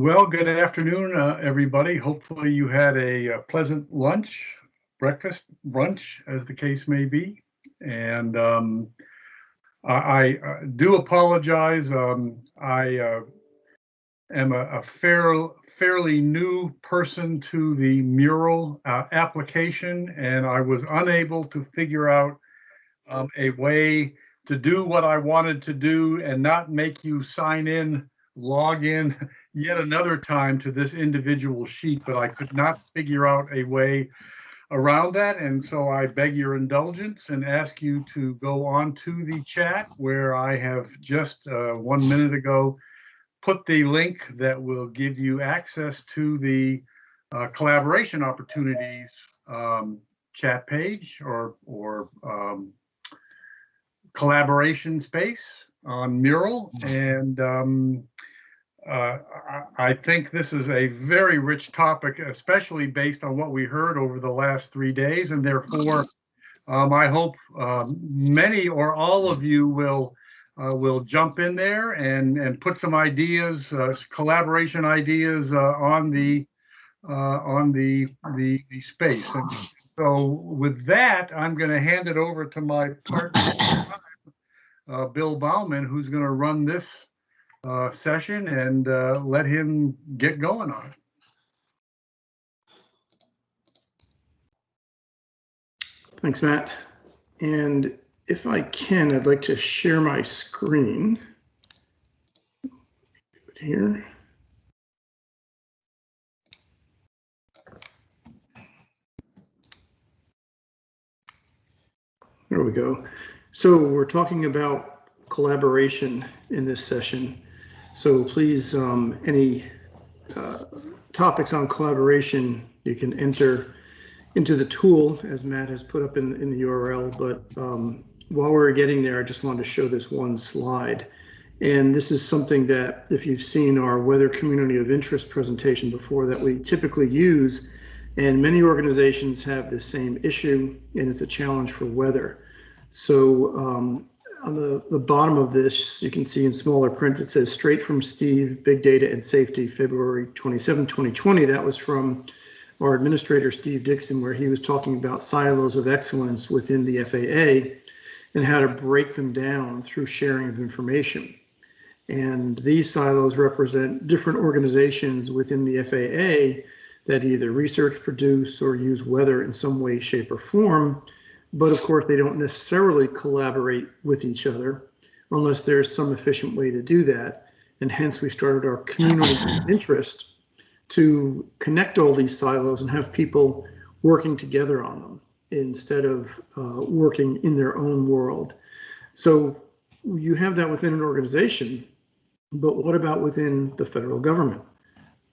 Well, good afternoon, uh, everybody. Hopefully you had a, uh pleasant lunch, breakfast, brunch, as the case may be. And um, I, I uh, do apologize. Um, I uh, am a, a fair, fairly new person to the mural uh, application, and I was unable to figure out um, a way to do what I wanted to do and not make you sign in, log in yet another time to this individual sheet, but I could not figure out a way around that. And so I beg your indulgence and ask you to go on to the chat where I have just uh, one minute ago put the link that will give you access to the uh, collaboration opportunities um, chat page or, or um, collaboration space on Mural. And um, uh, I, think this is a very rich topic, especially based on what we heard over the last three days. And therefore, um, I hope um, many or all of you will uh, will jump in there and and put some ideas, uh, collaboration ideas uh, on the uh, on the, the the space. And so with that, I'm going to hand it over to my partner, Bill Bauman, who's going to run this uh, session and uh, let him get going on it. Thanks, Matt. And if I can, I'd like to share my screen. Here. There we go. So we're talking about collaboration in this session. So please, um, any uh, topics on collaboration, you can enter into the tool as Matt has put up in, in the URL. But um, while we're getting there, I just wanted to show this one slide. And this is something that if you've seen our weather community of interest presentation before that we typically use, and many organizations have the same issue and it's a challenge for weather. So um, on the, the bottom of this, you can see in smaller print, it says straight from Steve, big data and safety, February 27, 2020. That was from our administrator, Steve Dickson, where he was talking about silos of excellence within the FAA and how to break them down through sharing of information. And these silos represent different organizations within the FAA that either research, produce, or use weather in some way, shape, or form but of course, they don't necessarily collaborate with each other unless there's some efficient way to do that. And hence we started our community interest to connect all these silos and have people working together on them instead of uh, working in their own world. So you have that within an organization, but what about within the federal government?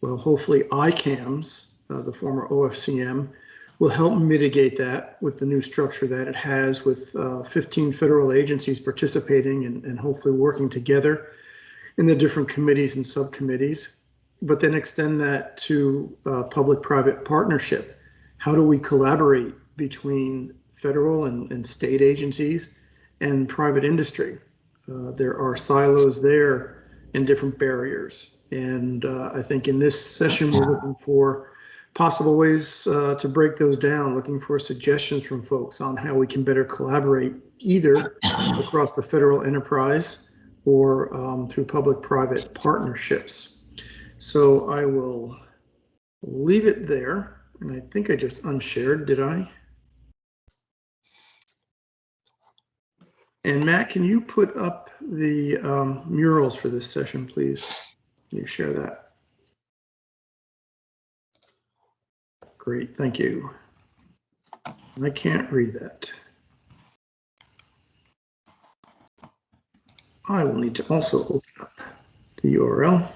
Well, hopefully ICAMS, uh, the former OFCM, will help mitigate that with the new structure that it has with uh, 15 federal agencies participating and, and hopefully working together in the different committees and subcommittees, but then extend that to uh, public-private partnership. How do we collaborate between federal and, and state agencies and private industry? Uh, there are silos there and different barriers. And uh, I think in this session, we're looking for possible ways uh, to break those down, looking for suggestions from folks on how we can better collaborate either across the federal enterprise or um, through public-private partnerships. So I will leave it there. And I think I just unshared, did I? And Matt, can you put up the um, murals for this session, please? Can you share that? Great, thank you. I can't read that. I will need to also open up the URL.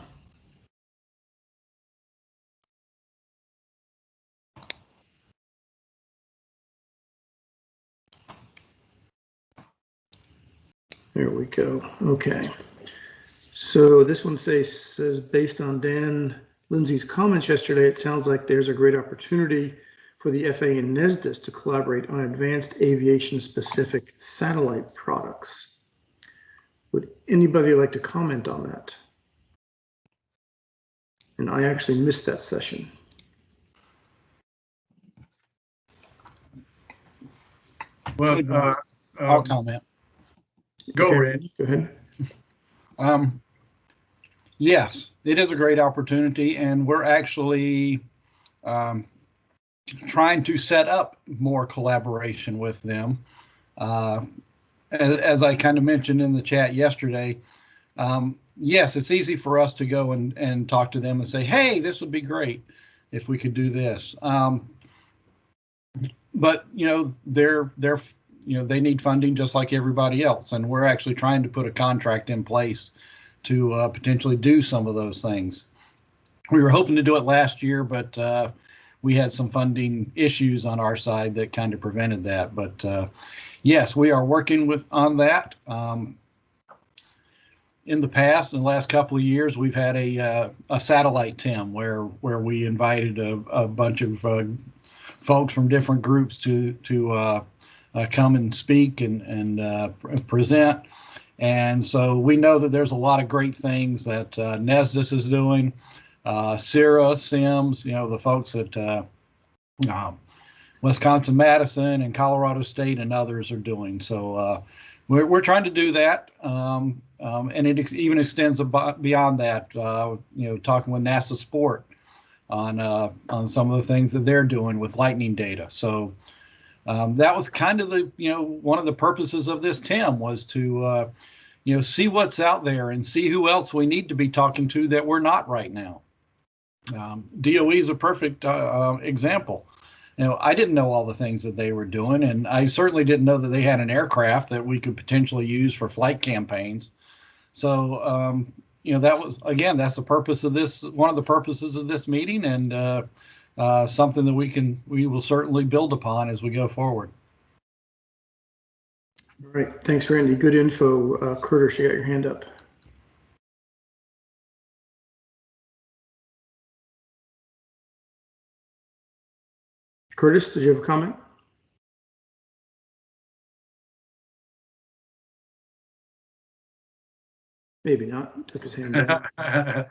There we go. Okay. So this one says, says based on Dan Lindsey's comments yesterday, it sounds like there's a great opportunity for the FAA and NESDIS to collaborate on advanced aviation specific satellite products. Would anybody like to comment on that? and I actually missed that session. Well, uh, I'll um, comment. go, Okay, Randy. Go ahead. Um, yes, it is a great opportunity and we're actually, um, trying to set up more collaboration with them. Uh, as, as I kind of mentioned in the chat yesterday, um, yes, it's easy for us to go and, and talk to them and say, hey, this would be great if we could do this. Um, but you know, they're they're you know they need funding just like everybody else, and we're actually trying to put a contract in place to uh, potentially do some of those things. We were hoping to do it last year, but uh, we had some funding issues on our side that kind of prevented that. But uh, yes, we are working with on that. Um, in the past, in the last couple of years, we've had a uh, a satellite TIM where where we invited a, a bunch of uh, folks from different groups to to uh, come and speak and and pr- present. And so we know that there's a lot of great things that uh, NESDIS is doing, uh, CIMSS, you know, the folks at uh, um, Wisconsin Madison and Colorado State and others are doing. So uh, we're, we're trying to do that. Um, um, and it ex- even extends beyond that, uh, you know, talking with NASA SPoRT on uh, on some of the things that they're doing with lightning data. So um, that was kind of the you know one of the purposes of this TIM was to uh, you know see what's out there and see who else we need to be talking to that we're not right now. Um, DOE is a perfect uh, uh, example. You know, I didn't know all the things that they were doing, and I certainly didn't know that they had an aircraft that we could potentially use for flight campaigns. So, um, you know, that was again, that's the purpose of this. One of the purposes of this meeting, and uh, something that we can we will certainly build upon as we go forward. All right, thanks, Randy. Good info. Uh, Curtis, you got your hand up. Curtis, did you have a comment? Maybe not. He Took his hand down.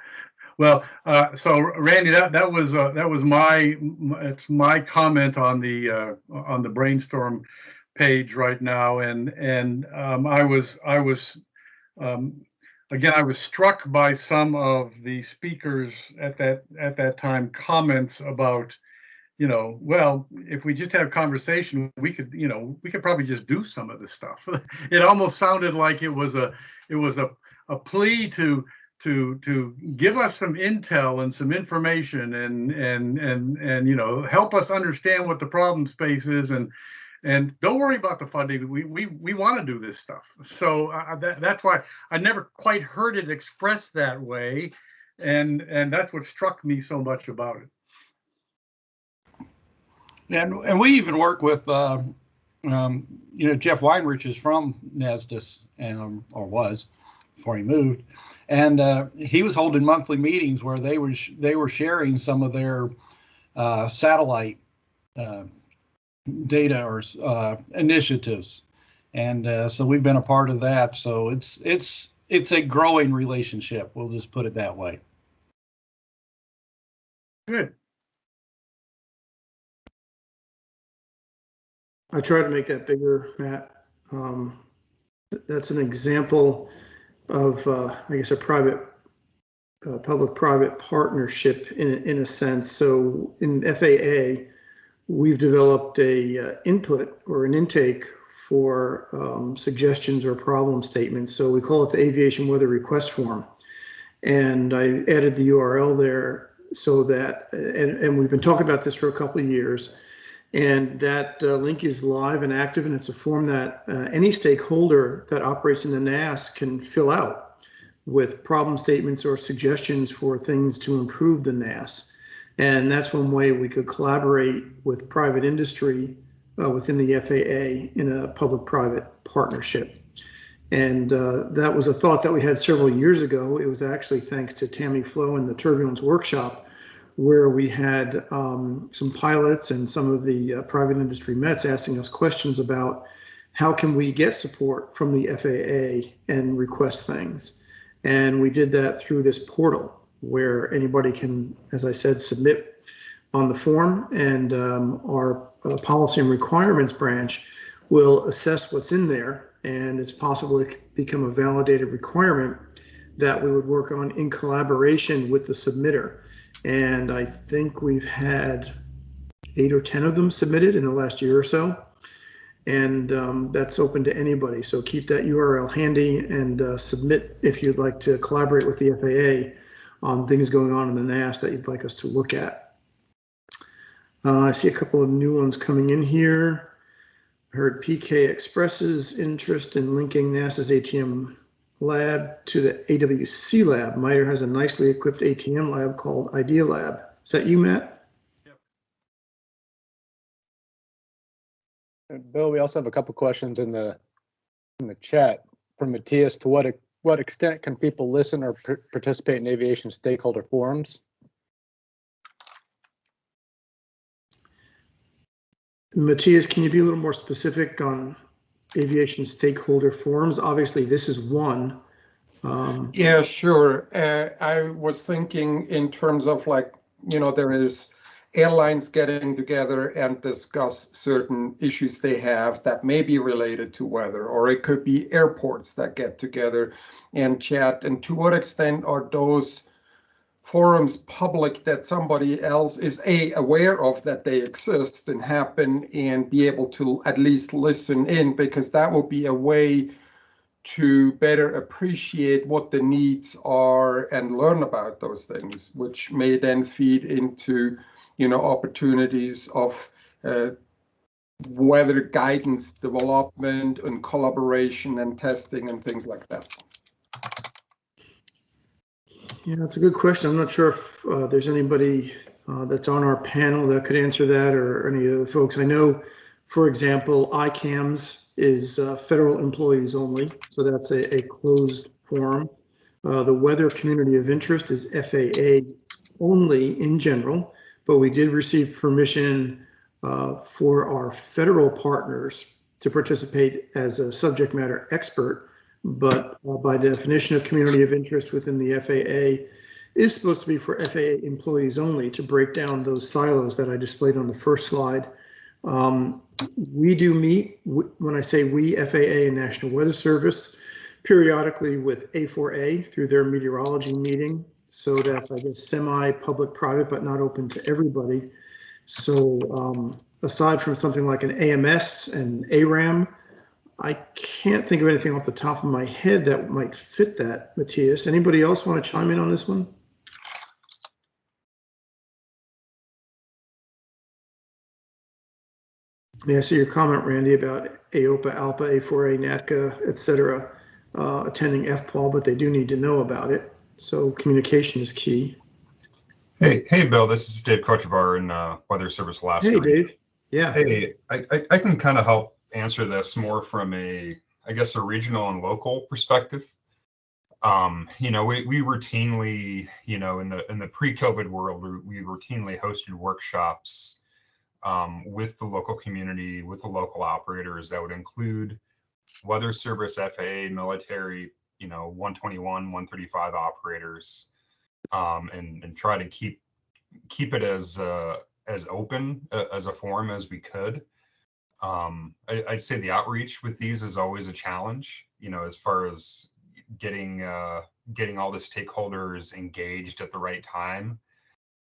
Well, uh, so Randy, that, that was, uh, that was my, it's my comment on the, uh, on the brainstorm page right now. And, and, um, I was, I was, um, again, I was struck by some of the speakers at that, at that time comments about, you know, well, if we just have conversation, we could, you know, we could probably just do some of this stuff. It almost sounded like it was a, it was a, a plea to, to to give us some intel and some information and and and and you know help us understand what the problem space is. And and don't worry about the funding. We we we want to do this stuff. So uh, that, that's why i never quite heard it expressed that way. And and that's what struck me so much about it. And and we even work with uh, um, you know Jeff Weinrich is from NESDIS and um, or was before he moved, and uh, he was holding monthly meetings where they were sh- they were sharing some of their uh, satellite uh, data or uh, initiatives, and uh, so we've been a part of that. So it's it's it's a growing relationship. We'll just put it that way. good I try to make that bigger, Matt. Um, th- that's an example of, uh, I guess, a private, uh, public-private partnership in, a- in a sense. So in FAA, we've developed a uh, input or an intake for um, suggestions or problem statements. So we call it the aviation weather request form. And I added the URL there so that, and, and we've been talking about this for a couple of years. And that uh, link is live and active, and it's a form that uh, any stakeholder that operates in the NAS can fill out with problem statements or suggestions for things to improve the NAS. And that's one way we could collaborate with private industry uh, within the FAA in a public-private partnership. And uh, that was a thought that we had several years ago. It was actually thanks to Tammy Flowe and the Turbulence Workshop where we had um, some pilots and some of the uh, private industry Mets asking us questions about how can we get support from the FAA and request things. And we did that through this portal. where anybody can, as I said, submit on the form and um, our uh, policy and requirements branch will assess what's in there and it's possible it could become a validated requirement that we would work on in collaboration with the submitter. And I think we've had eight or 10 of them submitted in the last year or so. And um, that's open to anybody. So keep that URL handy and uh, submit if you'd like to collaborate with the FAA on things going on in the NAS that you'd like us to look at. Uh, I see a couple of new ones coming in here. Heard PK expresses interest in linking NASA's ATM lab to the AWC lab. MITRE has a nicely equipped ATM lab called Idea Lab. Is that you, Matt? And Bill, we also have a couple questions in the, in the chat from Matthias. To what, what extent can people listen or participate in aviation stakeholder forums? Matthias, can you be a little more specific on aviation stakeholder forums? Obviously, this is one. Um, Yeah, sure. Uh, I was thinking in terms of like, you know, there is airlines getting together and discuss certain issues they have that may be related to weather, or it could be airports that get together and chat. And to what extent are those forums public that somebody else is a aware of that they exist and happen and be able to at least listen in because that will be a way to better appreciate what the needs are and learn about those things, which may then feed into, you know, opportunities of uh, weather guidance development and collaboration and testing and things like that. Yeah, that's a good question. I'm not sure if uh, there's anybody uh, that's on our panel that could answer that or any of the folks. I know, for example, ICAMS is uh, federal employees only, so that's a, a closed forum. Uh, the weather community of interest is FAA only in general, but we did receive permission uh, for our federal partners to participate as a subject matter expert but uh, by definition of community of interest within the FAA is supposed to be for FAA employees only to break down those silos that I displayed on the first slide. Um, we do meet, when I say we, FAA and National Weather Service, periodically with A4A through their meteorology meeting. So that's, I guess, semi-public private, but not open to everybody. So um, aside from something like an AMS and ARAM, I can't think of anything off the top of my head that might fit that, Matthias. Anybody else want to chime in on this one? Yeah, I see your comment, Randy, about AOPA, ALPA, A4A, NATCA, et cetera, uh, attending FPAW, but they do need to know about it. So communication is key. Hey, hey, Bill. This is Dave Kochevar in uh, Weather Service Alaska. Hey, Dave. Yeah. Hey, I, I, I can kind of help answer this more from a, I guess, a regional and local perspective. Um, you know, we, we routinely, you know, in the in the pre-COVID world, we, routinely hosted workshops um, with the local community, with the local operators that would include Weather Service, FAA, military, you know, 121, 135 operators, um, and and try to keep keep it as uh, as open uh, as a forum as we could. Um, I, I'd say the outreach with these is always a challenge. You know, as far as getting uh, getting all the stakeholders engaged at the right time.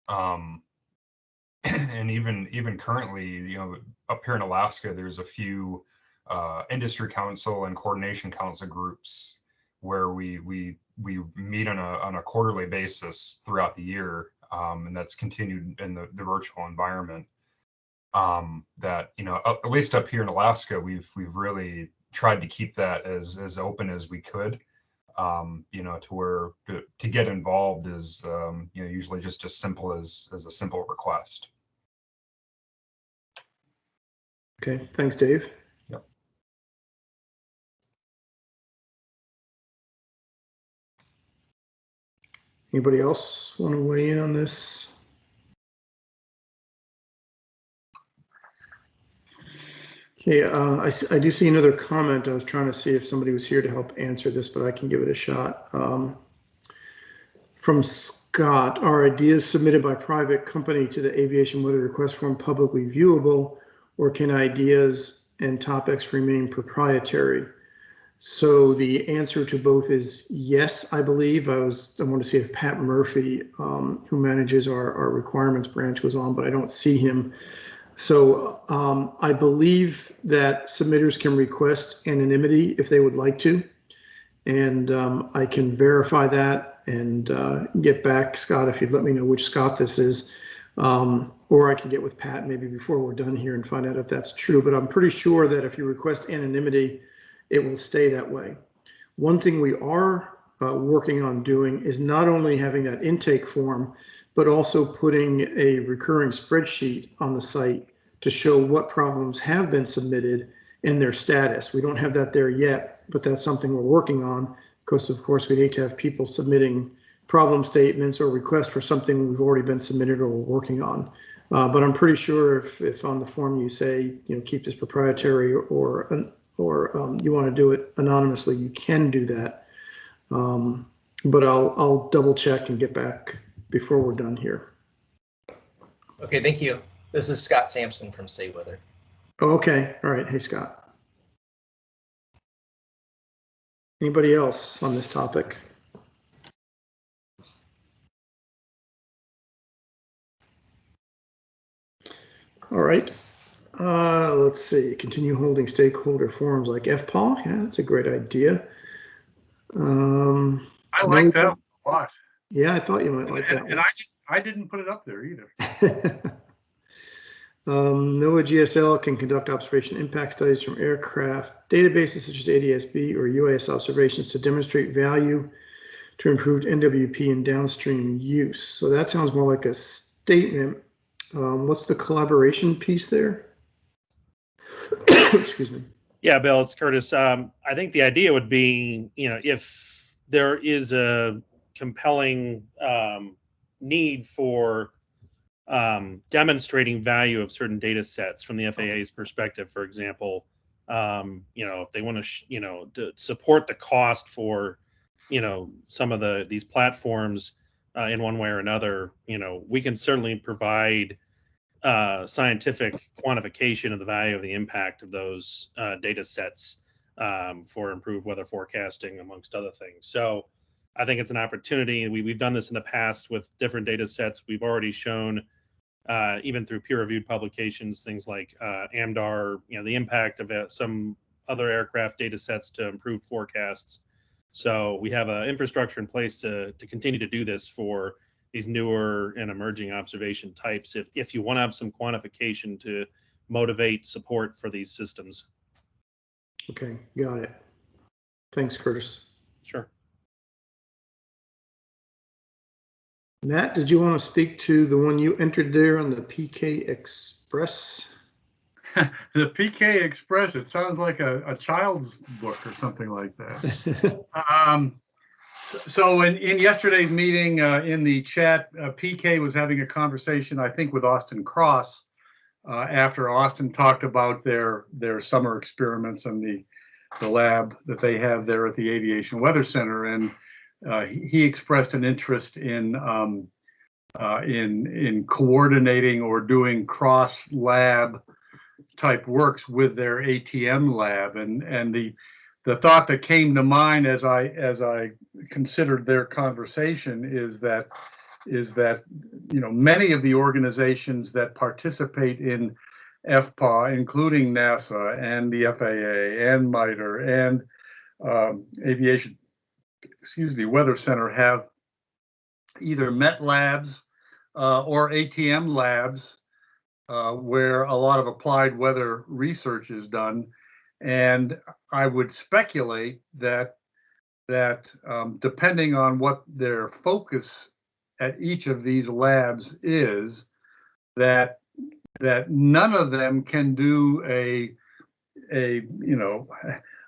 Um, and even even currently, you know, up here in Alaska, there's a few uh, industry council and coordination council groups where we we we meet on a on a quarterly basis throughout the year, um, and that's continued in the, the virtual environment. Um, that you know, at least up here in Alaska, we've we've really tried to keep that as as open as we could. Um, you know, to where to, to get involved is um, you know usually just as simple as as a simple request. Okay. Thanks, Dave. Yep. Anybody else want to weigh in on this? Okay, uh, I, I do see another comment. I was trying to see if somebody was here to help answer this, but I can give it a shot. Um, From Scott, are ideas submitted by private company to the aviation weather request form publicly viewable? Or can ideas and topics remain proprietary? So the answer to both is yes, I believe. I was, I want to see if Pat Murphy, um, who manages our, our requirements branch was on, but I don't see him. So um, I believe that submitters can request anonymity if they would like to. And um, I can verify that and uh, get back, Scott, if you'd let me know which Scott this is. Um, or I can get with Pat maybe before we're done here and find out if that's true. But I'm pretty sure that if you request anonymity, it will stay that way. One thing we are uh, working on doing is not only having that intake form, but also putting a recurring spreadsheet on the site to show what problems have been submitted and their status. We don't have that there yet, but that's something we're working on because of course we need to have people submitting problem statements or requests for something we've already been submitted or we're working on. Uh, but I'm pretty sure if, if on the form you say, you know, keep this proprietary or, or um, you want to do it anonymously, you can do that. Um, but I'll, I'll double check and get back before we're done here. Okay, thank you. This is Scott Sampson from Say Weather. Okay, all right. Hey, Scott. Anybody else on this topic? All right. Uh, let's see. Continue holding stakeholder forums like FPAW. Yeah, that's a great idea. Um, I like that a lot. Yeah, I thought you might like that And and one. I, I didn't put it up there either. Um, NOAA GSL can conduct observation impact studies from aircraft databases such as ADSB or UAS observations to demonstrate value to improved NWP and downstream use. So that sounds more like a statement. Um, what's the collaboration piece there? Excuse me. Yeah, Bill, it's Curtis. Um, I think the idea would be, you know, if there is a compelling um, need for um, demonstrating value of certain data sets from the FAA's perspective, for example, um, you know, if they want to, sh- you know, to support the cost for, you know, some of the these platforms uh, in one way or another, you know, we can certainly provide uh, scientific quantification of the value of the impact of those uh, data sets um, for improved weather forecasting, amongst other things. So I think it's an opportunity. We, we've done this in the past with different data sets. We've already shown, uh, even through peer-reviewed publications, things like uh, AMDAR, you know, the impact of uh, some other aircraft data sets to improve forecasts. So we have an infrastructure in place to, to continue to do this for these newer and emerging observation types if, if you want to have some quantification to motivate support for these systems. Okay, got it. Thanks, Curtis. Sure. Matt, did you want to speak to the one you entered there on the PK Express? The PK Express, it sounds like a, a child's book or something like that. Um, so in, in yesterday's meeting, uh, in the chat, uh, PK was having a conversation, I think, with Austin Cross. Uh, after Austin talked about their, their summer experiments and the, the lab that they have there at the Aviation Weather Center. And, uh, he, expressed an interest in, um, uh, in, in coordinating or doing cross lab type works with their ATM lab. And, and the, the thought that came to mind as I as I considered their conversation is that is that you know many of the organizations that participate in FPAW, including NASA and the FAA and MITRE and um, Aviation, excuse me, Weather Center, have either Met Labs uh, or ATM labs uh, where a lot of applied weather research is done. And I would speculate that that um, depending on what their focus at each of these labs is, that that none of them can do a a you know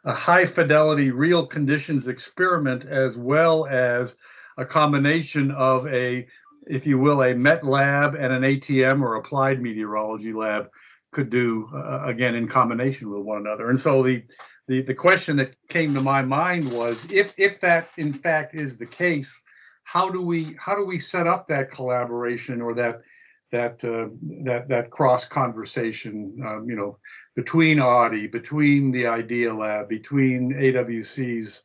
a high fidelity real conditions experiment as well as a combination of a if you will a met lab and an atm or applied meteorology lab could do uh, again in combination with one another. And so the the the question that came to my mind was if if that in fact is the case how do we, how do we set up that collaboration or that, that, uh, that, that cross conversation, um, you know, between Audi, between the Idea Lab, between AWC's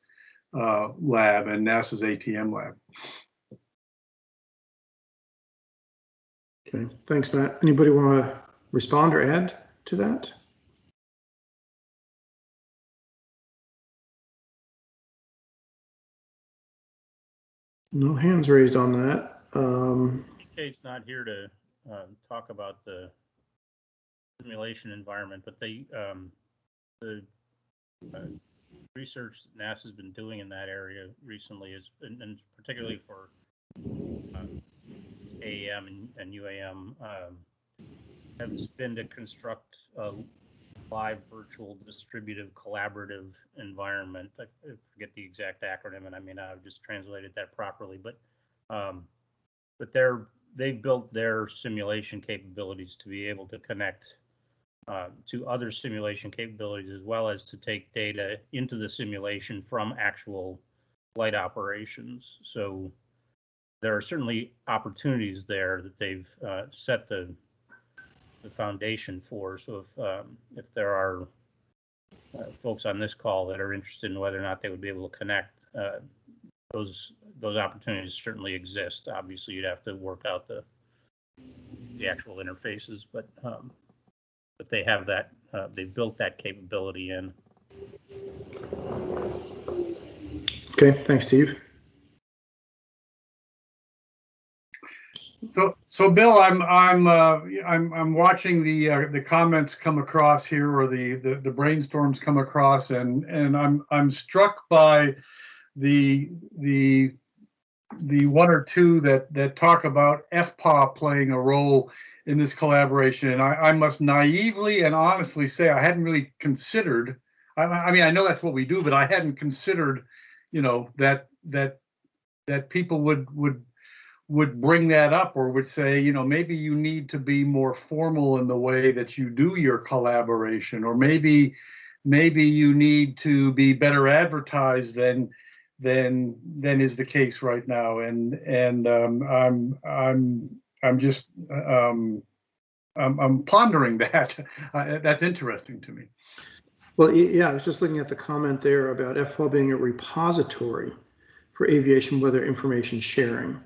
uh, lab and NASA's ATM lab. Okay, thanks, Matt. Anybody want to respond or add to that? No hands raised on that. Um, Kate's not here to uh, talk about the simulation environment, but they, um, the uh, research that NASA's been doing in that area recently is, and and particularly for um, AEM and- and UAM, um, has been to construct a live virtual distributive collaborative environment. I forget the exact acronym, and I not have just translated that properly, but um, but they're they've built their simulation capabilities to be able to connect uh, to other simulation capabilities as well as to take data into the simulation from actual flight operations. So there are certainly opportunities there that they've uh, set the the foundation for. So if um, if there are uh, folks on this call that are interested in whether or not they would be able to connect, uh, those those opportunities certainly exist. Obviously, you'd have to work out the the actual interfaces, but um, but they have that. Uh, they've built that capability in. okay, thanks, Steve. So, so Bill, I'm, I'm, uh, I'm, I'm watching the, uh, the comments come across here or the, the, the brainstorms come across and, and I'm, I'm struck by the, the, the one or two that, that talk about FPAW playing a role in this collaboration. And I, I must naively and honestly say I hadn't really considered, I, I mean, I know that's what we do, but I hadn't considered, you know, that, that, that people would, would would bring that up or would say, you know, maybe you need to be more formal in the way that you do your collaboration, or maybe maybe you need to be better advertised than than than is the case right now. And and um, I'm I'm I'm just um, I'm, I'm pondering that. That's interesting to me. Well, yeah, I was just looking at the comment there about FPAW being a repository for aviation weather information sharing.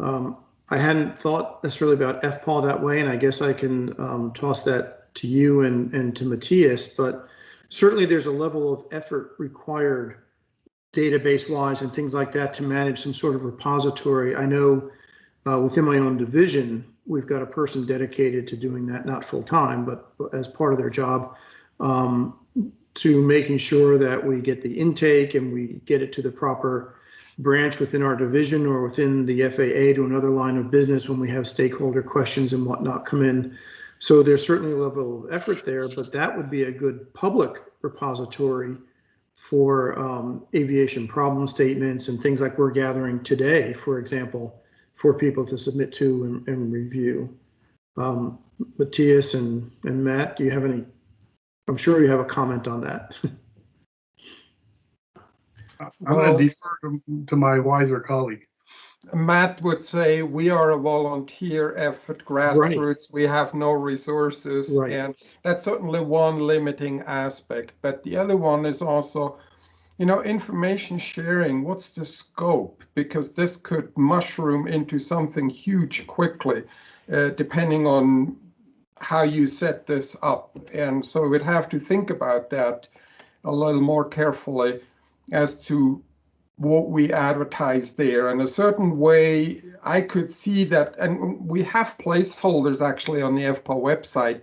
Um, I hadn't thought necessarily about FPAW that way, and I guess I can um, toss that to you and, and to Matthias, but certainly there's a level of effort required database wise and things like that to manage some sort of repository. I know uh, within my own division, we've got a person dedicated to doing that, not full time, but as part of their job, um, to making sure that we get the intake and we get it to the proper branch within our division or within the FAA to another line of business when we have stakeholder questions and whatnot come in. So there's certainly a level of effort there, but that would be a good public repository for um, aviation problem statements and things like we're gathering today, for example, for people to submit to and, and review. Um, Matthias and, and Matt, do you have any? I'm sure you have a comment on that. I'm going to defer to my wiser colleague. Matt would say we are a volunteer effort grassroots. We have no resources. Right. And that's certainly one limiting aspect. But the other one is also, you know, information sharing. What's the scope? Because this could mushroom into something huge quickly, uh, depending on how you set this up. And so we'd have to think about that a little more carefully as to what we advertise there. In a certain way, I could see that, and we have placeholders actually on the FPA website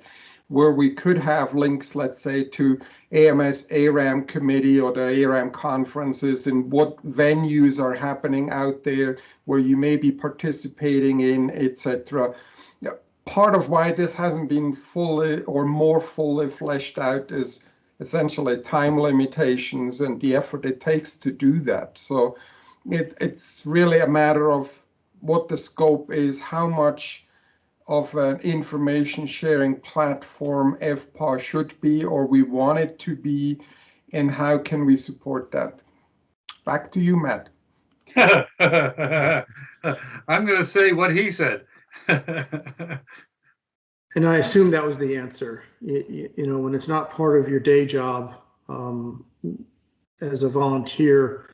where we could have links, let's say, to AMS ARAM committee or the ARAM conferences and what venues are happening out there where you may be participating in, etc. Part of why this hasn't been fully or more fully fleshed out is essentially time limitations and the effort it takes to do that. So it, it's really a matter of what the scope is, how much of an information sharing platform FPA should be or we want it to be, and how can we support that. Back to you, Matt. I'm gonna say what he said. And I assume that was the answer. You, you, know, when it's not part of your day job, um, as a volunteer,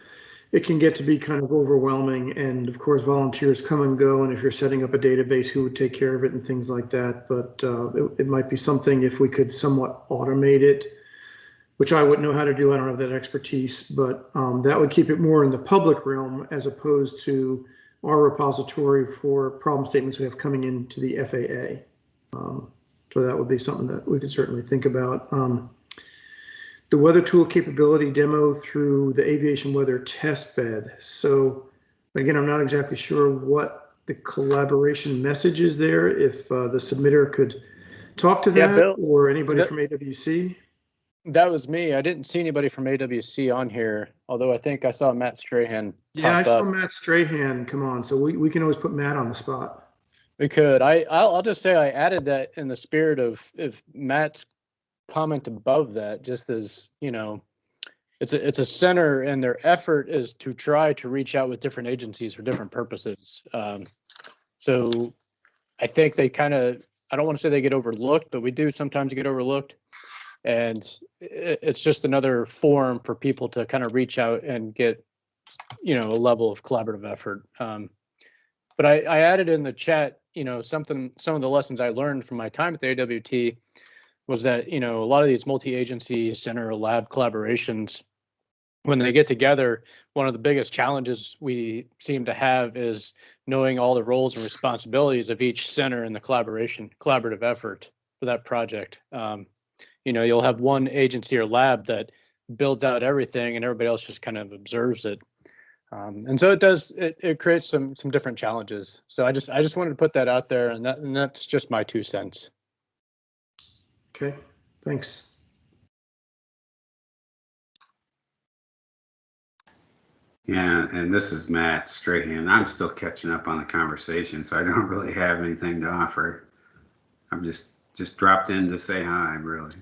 it can get to be kind of overwhelming. And of course, volunteers come and go. And if you're setting up a database, who would take care of it and things like that. But uh, it, it might be something if we could somewhat automate it, which I wouldn't know how to do. I don't have that expertise, but um, that would keep it more in the public realm as opposed to our repository for problem statements we have coming into the FAA. Um, so that would be something that we could certainly think about. Um, the weather tool capability demo through the aviation weather test bed. So again, I'm not exactly sure what the collaboration message is there. If uh, the submitter could talk to Yeah, that Bill. or anybody That- from AWC. That was me. I didn't see anybody from AWC on here, although I think I saw Matt Strahan. Yeah, I saw up. Matt Strahan come on, so we, we can always put Matt on the spot. We could. I I'll, just say I added that in the spirit of if Matt's comment above that, just as you know, it's a it's a center and their effort is to try to reach out with different agencies for different purposes. Um, so I think they kind of I don't want to say they get overlooked, but we do sometimes get overlooked. And i it's just another forum for people to kind of reach out and get, you know, a level of collaborative effort. Um, but I, I added in the chat, you know, something, some of the lessons I learned from my time at the AWT was that, you know, a lot of these multi-agency center lab collaborations, when they get together, one of the biggest challenges we seem to have is knowing all the roles and responsibilities of each center in the collaboration, collaborative effort for that project. Um, you know, you'll have one agency or lab that builds out everything and everybody else just kind of observes it. Um, and so it does, it, it creates some, some different challenges. So I just, I just wanted to put that out there and that, and that's just my two cents. Okay, thanks. Yeah, and this is Matt Strahan. I'm still catching up on the conversation, so I don't really have anything to offer. I'm just just dropped in to say hi, really.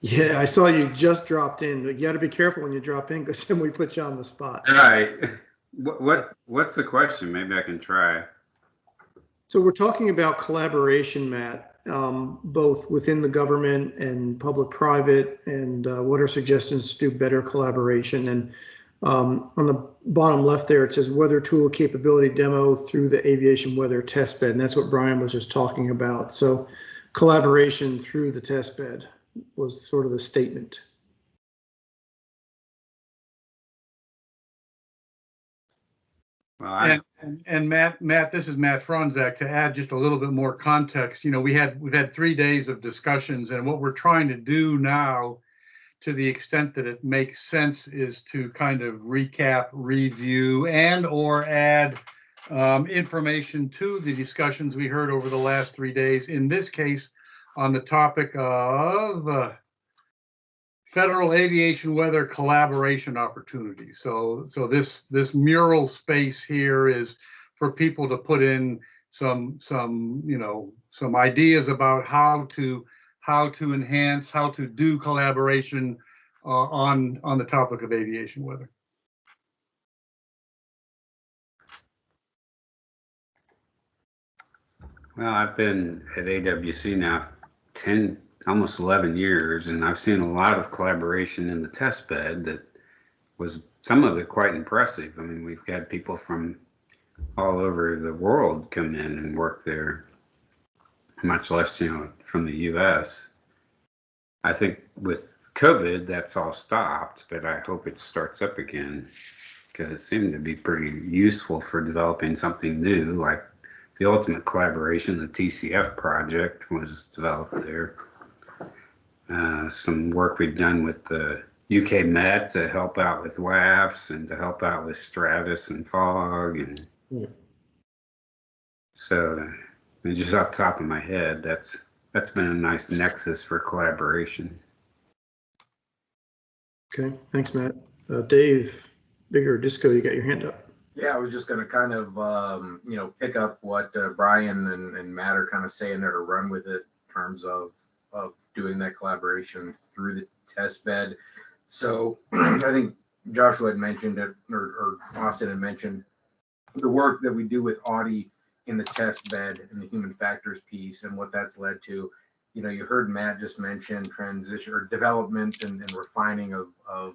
Yeah, I saw you just dropped in. You got to be careful when you drop in because then we put you on the spot. All right. What what what's the question? Maybe I can try. So we're talking about collaboration, Matt, um, both within the government and public-private, and uh, what are suggestions to do better collaboration? And um, on the bottom left there, it says weather tool capability demo through the aviation weather test bed, and that's what Brian was just talking about. So collaboration through the test bed was sort of the statement. And, and- Matt, Matt, this is Matt Fronzak. To add just a little bit more context, you know, we had, we've had three days of discussions and what we're trying to do now, to the extent that it makes sense, is to kind of recap, review, and or add um, information to the discussions we heard over the last three days. In this case, on the topic of uh, federal aviation weather collaboration opportunity. So, so this, this mural space here is for people to put in some, some, you know, some ideas about how to, how to enhance, how to do collaboration uh, on, on the topic of aviation weather. well, I've been at AWC now 10, almost 11 years, and I've seen a lot of collaboration in the test bed that was some of it quite impressive. I mean, we've had people from all over the world come in and work there, much less, you know, from the US. I think with COVID, that's all stopped, but I hope it starts up again because it seemed to be pretty useful for developing something new, like the ultimate collaboration, the TCF project, was developed there. Uh, some work we've done with the UK Met to help out with WAFs and to help out with Stratus and Fog and Yeah. so uh, just off the top of my head, that's that's been a nice nexus for collaboration. Okay, thanks, Matt. Uh, Dave, bigger disco, you got your hand up. Yeah, I was just gonna kind of, um, you know, pick up what uh, Brian and, and Matt are kind of saying there to run with it in terms of, of doing that collaboration through the test bed. So I think Joshua had mentioned it, or, or Austin had mentioned the work that we do with Audi in the test bed and the human factors piece and what that's led to. You know, you heard Matt just mention transition or development and, and refining of, of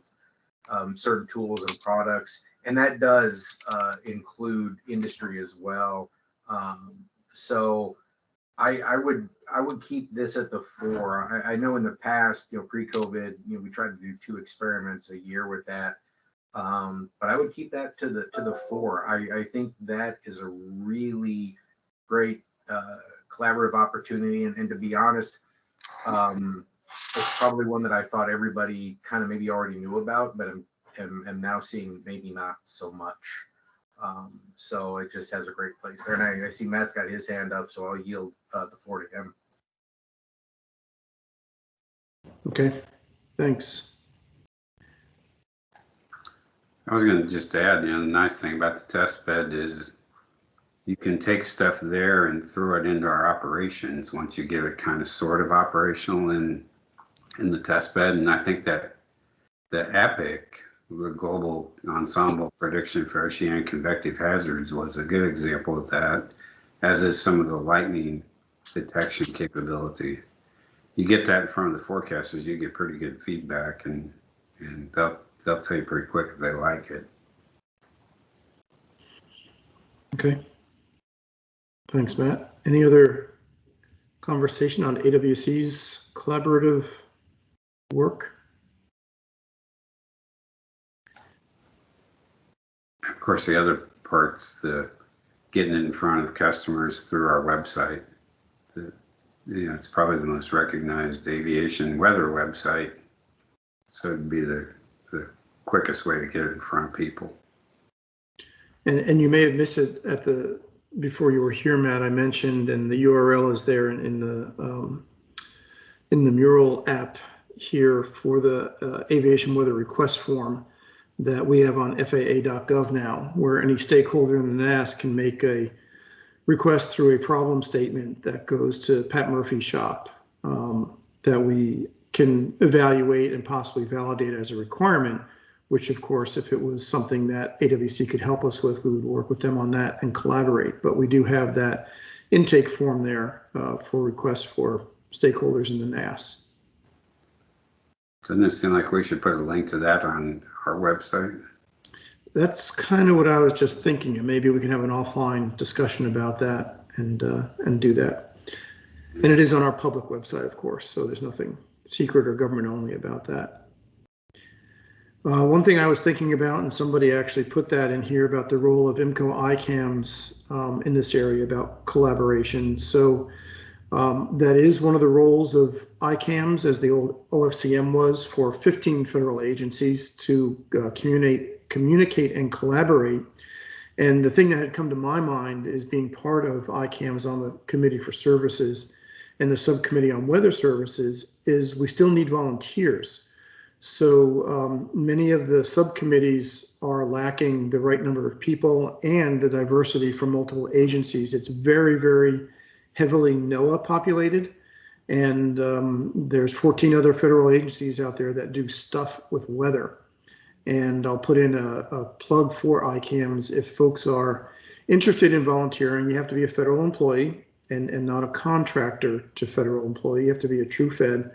um, certain tools and products. And that does uh, include industry as well. Um, so I, I would I would keep this at the four. I, I know in the past, you know, pre-COVID, you know, we tried to do two experiments a year with that. Um, but I would keep that to the to the four. I, I think that is a really great uh, collaborative opportunity. And, and to be honest, um, it's probably one that I thought everybody kind of maybe already knew about, but I'm, am, am now seeing maybe not so much. Um, so it just has a great place there. And I, I see Matt's got his hand up, so I'll yield uh, the floor to him. Okay, thanks. I was gonna just add, you know, the nice thing about the test bed is you can take stuff there and throw it into our operations once you get it kind of sort of operational in, in the test bed. And I think that the EPIC, the Global Ensemble Prediction for Oceanic Convective Hazards was a good example of that, as is some of the lightning detection capability. You get that in front of the forecasters, you get pretty good feedback and, and they'll, they'll tell you pretty quick if they like it. Okay. Thanks, Matt. Any other conversation on AWC's collaborative work? Of course, the other part's the getting it in front of customers through our website. You know, it's probably the most recognized aviation weather website. So it'd be the, the quickest way to get it in front of people. And, and you may have missed it at the, before you were here, Matt, I mentioned, and the URL is there in, in the, um, in the mural app here for the uh, aviation weather request form that we have on FAA.gov now, where any stakeholder in the NAS can make a request through a problem statement that goes to Pat Murphy's shop um, that we can evaluate and possibly validate as a requirement, which of course, if it was something that AWC could help us with, we would work with them on that and collaborate. But we do have that intake form there uh, for requests for stakeholders in the NAS. Doesn't it seem like we should put a link to that on our website? That's kind of what I was just thinking, and maybe we can have an offline discussion about that and, uh, and do that. And it is on our public website, of course, so there's nothing secret or government only about that. Uh, one thing I was thinking about, and somebody actually put that in here about the role of IMCO ICAMs um, in this area about collaboration. So um, that is one of the roles of ICAMs, as the old OFCM was for 15 federal agencies to uh, communicate, communicate and collaborate. And the thing that had come to my mind is being part of ICAMs on the Committee for Services and the Subcommittee on Weather Services is we still need volunteers. So um, many of the subcommittees are lacking the right number of people and the diversity from multiple agencies. It's very, very heavily NOAA populated. And um, there's 14 other federal agencies out there that do stuff with weather. And I'll put in a, a plug for ICAMs. If folks are interested in volunteering, you have to be a federal employee and, and not a contractor to federal employee. You have to be a true Fed.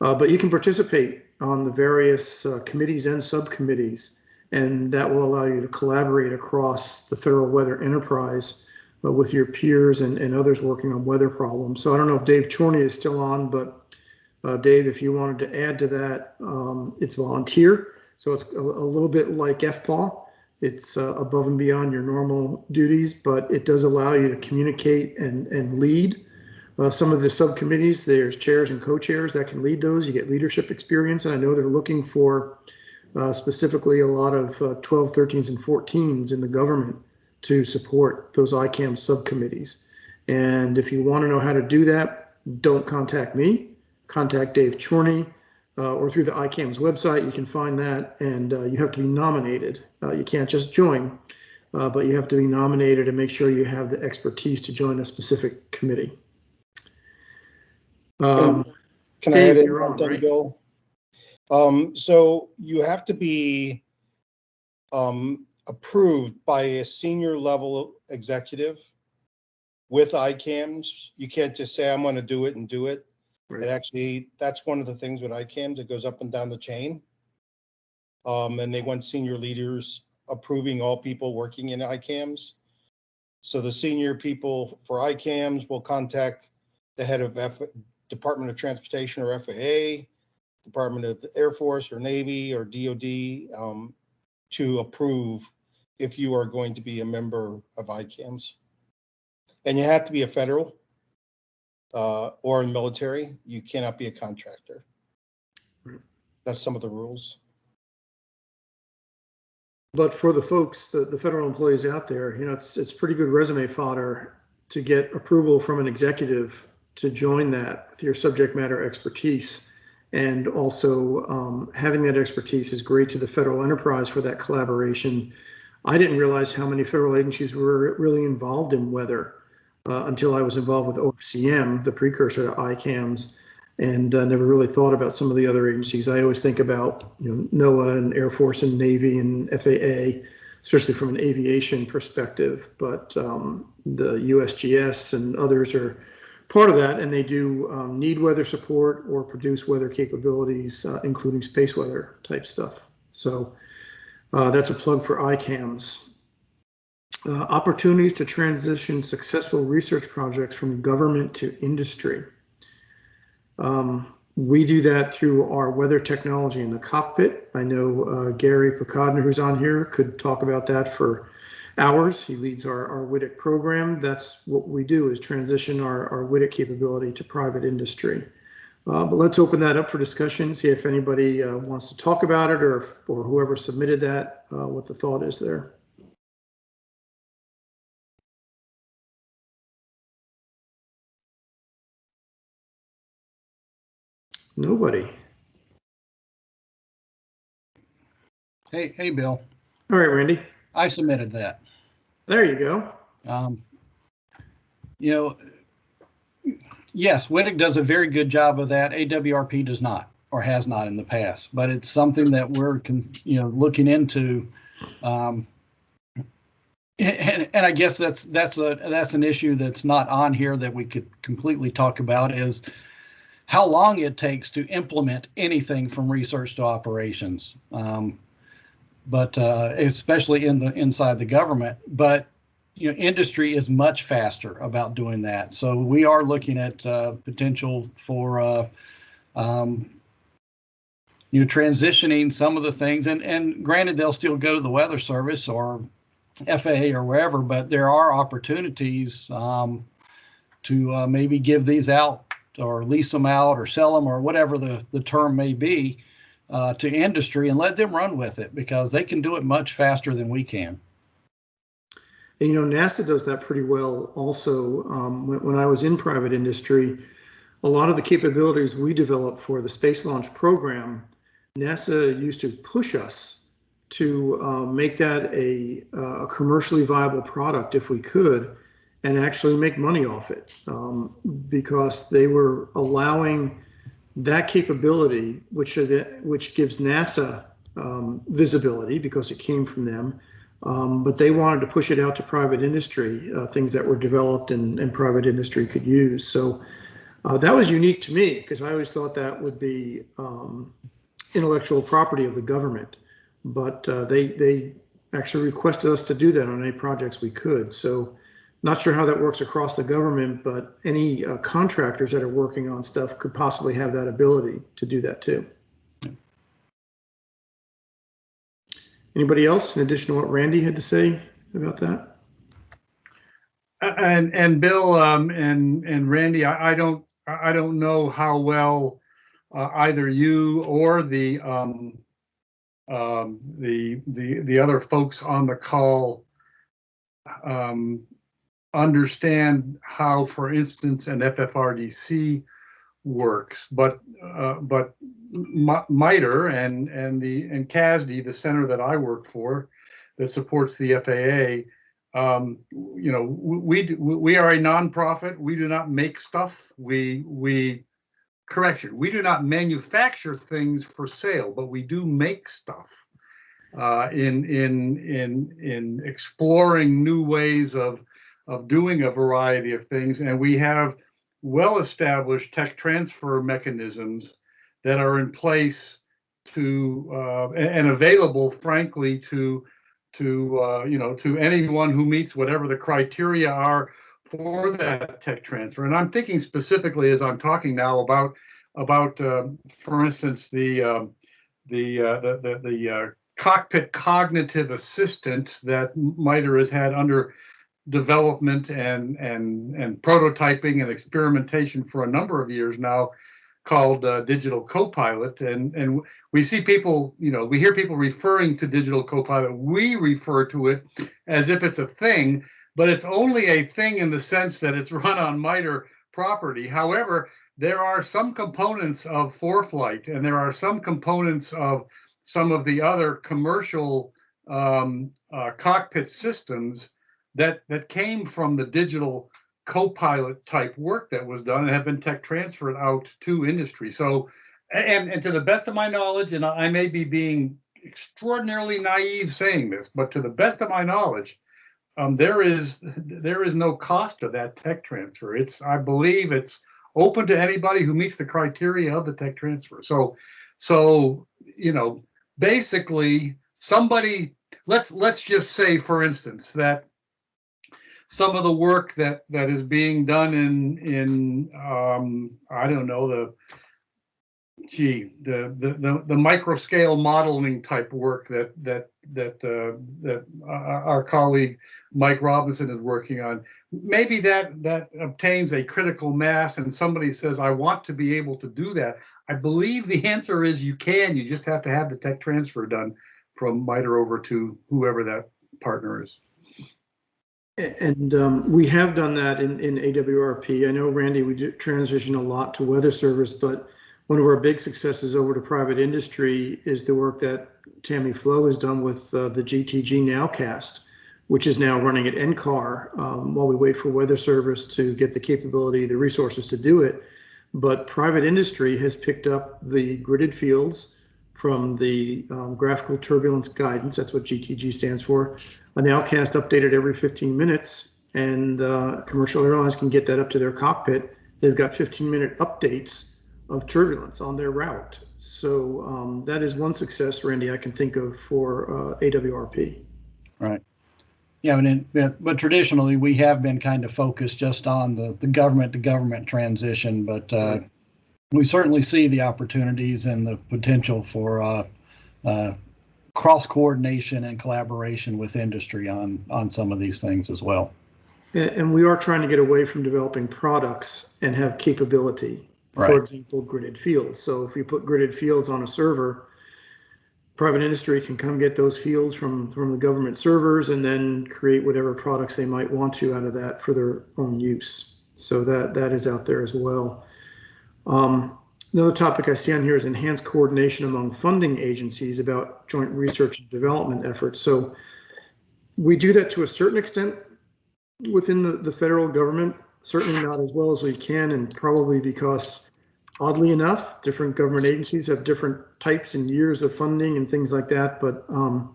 Uh, but you can participate on the various uh, committees and subcommittees, and that will allow you to collaborate across the federal weather enterprise uh, with your peers and, and others working on weather problems. So I don't know if Dave Chorney is still on, but uh, Dave, if you wanted to add to that, um, it's volunteer. So it's a, a little bit like FPAW. It's uh, above and beyond your normal duties, but it does allow you to communicate and, and lead. Uh, some of the subcommittees, there's chairs and co-chairs that can lead those. You get leadership experience, and I know they're looking for uh, specifically a lot of uh, 12, 13s, and 14s in the government to support those ICAM subcommittees. And if you want to know how to do that, don't contact me. Contact Dave Chorney uh, or through the ICAM's website. You can find that, and uh, you have to be nominated. Uh, you can't just join, uh, but you have to be nominated and make sure you have the expertise to join a specific committee. Um, Can I Dave, add in one thing, right? Bill? Um, so you have to be um, approved by a senior level executive with ICAMS. You can't just say, I'm going to do it and do it. It actually, that's one of the things with ICAMS, it goes up and down the chain. Um, and they want senior leaders approving all people working in ICAMS. So the senior people for ICAMS will contact the head of F, Department of Transportation or FAA, Department of the Air Force or Navy or DOD, um, to approve if you are going to be a member of ICAMS. And you have to be a federal uh, or in military. You cannot be a contractor. That's some of the rules. But for the folks, the, the federal employees out there, you know, it's, it's pretty good resume fodder to get approval from an executive to join that with your subject matter expertise. And also um, having that expertise is great to the federal enterprise for that collaboration. I didn't realize how many federal agencies were really involved in weather uh, until I was involved with OFCM, the precursor to ICAMS, and uh, never really thought about some of the other agencies. I always think about you know NOAA and Air Force and Navy and FAA, especially from an aviation perspective. But um, the USGS and others are part of that, and they do um, need weather support or produce weather capabilities, uh, including space weather type stuff. So uh, that's a plug for ICAMS. Uh, opportunities to transition successful research projects from government to industry. Um, we do that through our weather technology in the cockpit. I know uh, Gary Pokodner, who's on here, could talk about that for hours. He leads our, our WTIC program. That's what we do is transition our, our WTIC capability to private industry. Uh, but let's open that up for discussion, see if anybody uh, wants to talk about it or, if, or whoever submitted that, uh, what the thought is there. Nobody. Hey, hey, Bill, All right, Randy. I submitted that. There you go. Um, you know, yes, WTIC does a very good job of that. AWRP does not, or has not in the past, but it's something that we're, you know, looking into. Um, and, and I guess that's, that's a, that's an issue that's not on here that we could completely talk about is how long it takes to implement anything from research to operations. Um, but uh, especially in the inside the government. But you know, industry is much faster about doing that. So we are looking at uh, potential for uh, um, you know transitioning some of the things. And and granted, they'll still go to the Weather Service or FAA or wherever, but there are opportunities um, to uh, maybe give these out or lease them out or sell them or whatever the the term may be uh, to industry and let them run with it because they can do it much faster than we can. And you know, NASA does that pretty well also. Um, when, when I was in private industry, a lot of the capabilities we developed for the space launch program, NASA used to push us to uh, make that a, uh, a commercially viable product if we could and actually make money off it um, because they were allowing that capability, which which gives NASA um, visibility because it came from them, um, but they wanted to push it out to private industry, uh, things that were developed and, and private industry could use. So uh, that was unique to me because I always thought that would be um, intellectual property of the government, but uh, they they actually requested us to do that on any projects we could. So not sure how that works across the government, but any uh, contractors that are working on stuff could possibly have that ability to do that too. Anybody else in addition to what Randy had to say about that? And, and Bill, um, and, and Randy, I, I don't, I don't know how well uh, either you or the, um, um, the, the, the other folks on the call um, understand how, for instance, an FFRDC works, but uh, but MITRE and and the and CAASD, the center that I work for, that supports the FAA, um, you know, we we are a nonprofit. We do not make stuff. We we correction. We do not manufacture things for sale, but we do make stuff. uh, in in in in exploring new ways of of doing a variety of things, and we have well-established tech transfer mechanisms that are in place to uh, and, available, frankly, to to uh, you know to anyone who meets whatever the criteria are for that tech transfer. And I'm thinking specifically as I'm talking now about about, uh, for instance, the um, the, uh, the the the uh, cockpit cognitive assistant that MITRE has had under development and and and prototyping and experimentation for a number of years now called uh, digital copilot. And and we see people you know we hear people referring to digital copilot. We refer to it as if it's a thing but it's only a thing in the sense that it's run on MITRE property. However there are some components of ForeFlight and there are some components of some of the other commercial um, uh, cockpit systems that that came from the digital co-pilot type work that was done and have been tech transferred out to industry. So, and and to the best of my knowledge, and I may be being extraordinarily naive saying this, but to the best of my knowledge, um, there is there is no cost to that tech transfer. It's I believe it's open to anybody who meets the criteria of the tech transfer. So, so you know, basically somebody let's let's just say, for instance, that some of the work that that is being done in in um, I don't know the gee the the the, the micro scale modeling type work that that that uh, that our colleague Mike Robinson is working on. Maybe that that obtains a critical mass, and somebody says, "I want to be able to do that." I believe the answer is you can. You just have to have the tech transfer done from MITRE over to whoever that partner is. And um, we have done that in, in AWRP. I know, Randy, we transition a lot to weather service, but one of our big successes over to private industry is the work that Tammy Flowe has done with uh, the GTG Nowcast, which is now running at NCAR um, while we wait for weather service to get the capability, the resources to do it. But private industry has picked up the gridded fields from the um, graphical turbulence guidance. That's what GTG stands for a nowcast updated every 15 minutes and uh, commercial airlines can get that up to their cockpit. They've got 15 minute updates of turbulence on their route. So um, that is one success, Randy, I can think of for uh, AWRP. Right. Yeah, but, but traditionally we have been kind of focused just on the, the government to government transition, but uh, right. We certainly see the opportunities and the potential for uh, uh cross coordination and collaboration with industry on on some of these things as well. And we are trying to get away from developing products and have capability. Right. For example, gridded fields. So if we put gridded fields on a server, private industry can come get those fields from from the government servers and then create whatever products they might want to out of that for their own use. So that that is out there as well. Um, Another topic I see on here is enhanced coordination among funding agencies about joint research and development efforts. So we do that to a certain extent within the, the federal government, certainly not as well as we can, and probably because oddly enough, different government agencies have different types and years of funding and things like that. But um,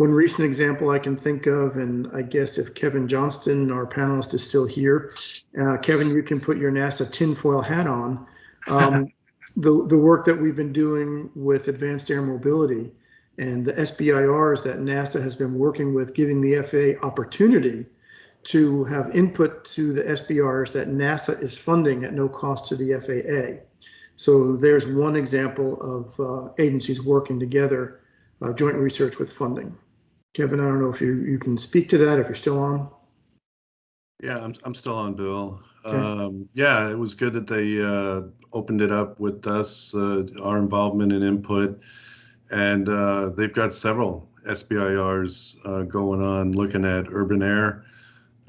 one recent example I can think of, and I guess if Kevin Johnston, our panelist, is still here, uh, Kevin, you can put your NASA tinfoil hat on. Um, the, the work that we've been doing with advanced air mobility and the SBIRs that NASA has been working with, giving the FAA opportunity to have input to the SBIRs that NASA is funding at no cost to the FAA. So there's one example of uh, agencies working together, uh, joint research with funding. Kevin, I don't know if you, you can speak to that, if you're still on. Yeah, I'm, I'm still on, Bill. Um, yeah, it was good that they uh, opened it up with us, uh, our involvement and input. And uh, they've got several SBIRs uh, going on looking at urban air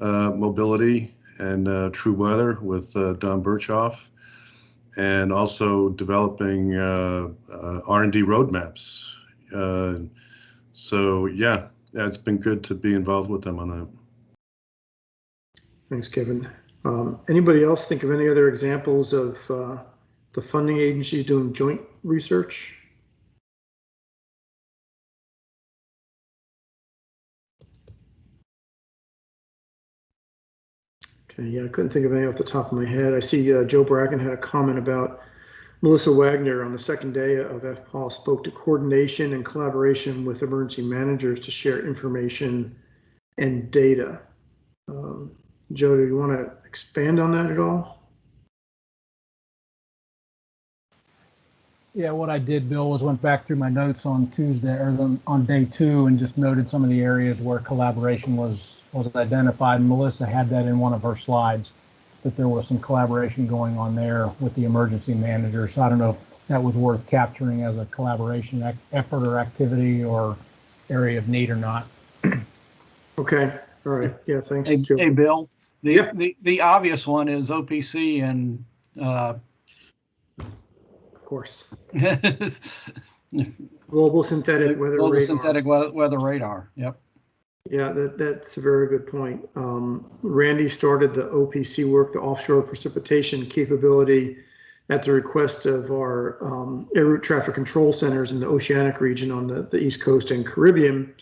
uh, mobility and uh, TruWeather with Don Berchoff and also developing R&D roadmaps. so yeah, yeah, it's been good to be involved with them on that. Thanks, Kevin. Um, anybody else think of any other examples of uh, the funding agencies doing joint research? Okay, yeah, I couldn't think of any off the top of my head. I see uh, Joe Bracken had a comment about Melissa Wagner on the second day of FPAW spoke to coordination and collaboration with emergency managers to share information and data. Um, Joe, do you want to expand on that at all? Yeah, what I did, Bill, was went back through my notes on Tuesday or the, on day two and just noted some of the areas where collaboration was was identified. Melissa had that in one of her slides that there was some collaboration going on there with the emergency manager. So I don't know if that was worth capturing as a collaboration ac- effort or activity or area of need or not. Okay, all right, yeah, thanks, Hey, Joe. hey, Bill, the, Yeah. the, the obvious one is OPC and, uh, Of course. Global synthetic weather global radar. synthetic weather radar. Yep. Yeah, that, that's a very good point. Um, Randy started the OPC work, the offshore precipitation capability at the request of our um, air route traffic control centers in the oceanic region on the, the East Coast and Caribbean.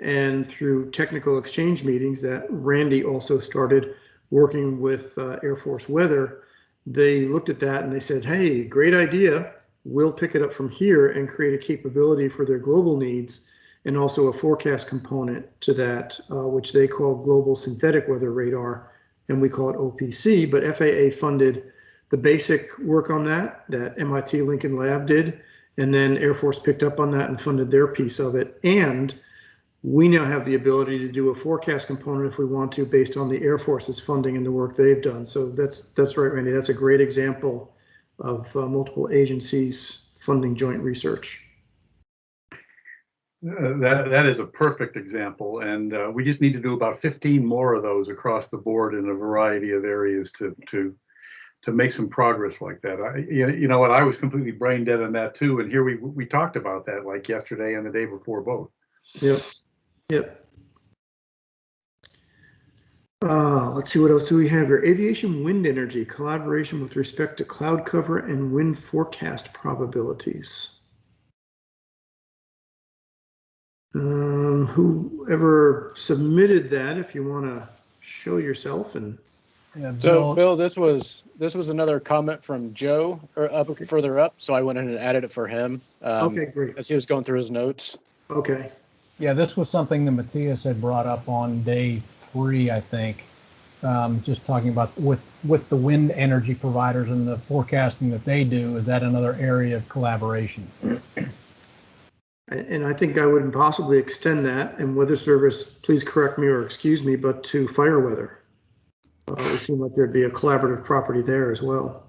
And through technical exchange meetings that Randy also started working with uh, Air Force Weather, they looked at that and they said, hey, great idea. We'll pick it up from here and create a capability for their global needs and also a forecast component to that, uh, which they call Global Synthetic Weather Radar, and we call it OPC. But FAA funded the basic work on that, that MIT Lincoln Lab did, and then Air Force picked up on that and funded their piece of it. And we now have the ability to do a forecast component if we want to, based on the Air Force's funding and the work they've done. So that's that's right, Randy. That's a great example of uh, multiple agencies funding joint research. Uh, That, that is a perfect example, and uh, we just need to do about 15 more of those across the board in a variety of areas to, to, to make some progress like that. I, you know what, I was completely brain dead on that too, and here we, we talked about that like yesterday and the day before both. Yep. Yep. Uh, let's see, what else do we have here? Aviation wind energy collaboration with respect to cloud cover and wind forecast probabilities. Um, whoever submitted that, if you want to show yourself and Yeah, So, Bill, Bill, this was, this was another comment from Joe, or up, Okay. further up, so I went in and added it for him. um, Okay, great. As he was going through his notes. Okay, yeah, this was something that Matthias had brought up on day three, I think. Um, just talking about with, with the wind energy providers and the forecasting that they do, is that another area of collaboration? and, I think I would possibly extend that and weather service, please correct me or excuse me, but to fire weather. Uh, it seemed like there'd be a collaborative property there as well.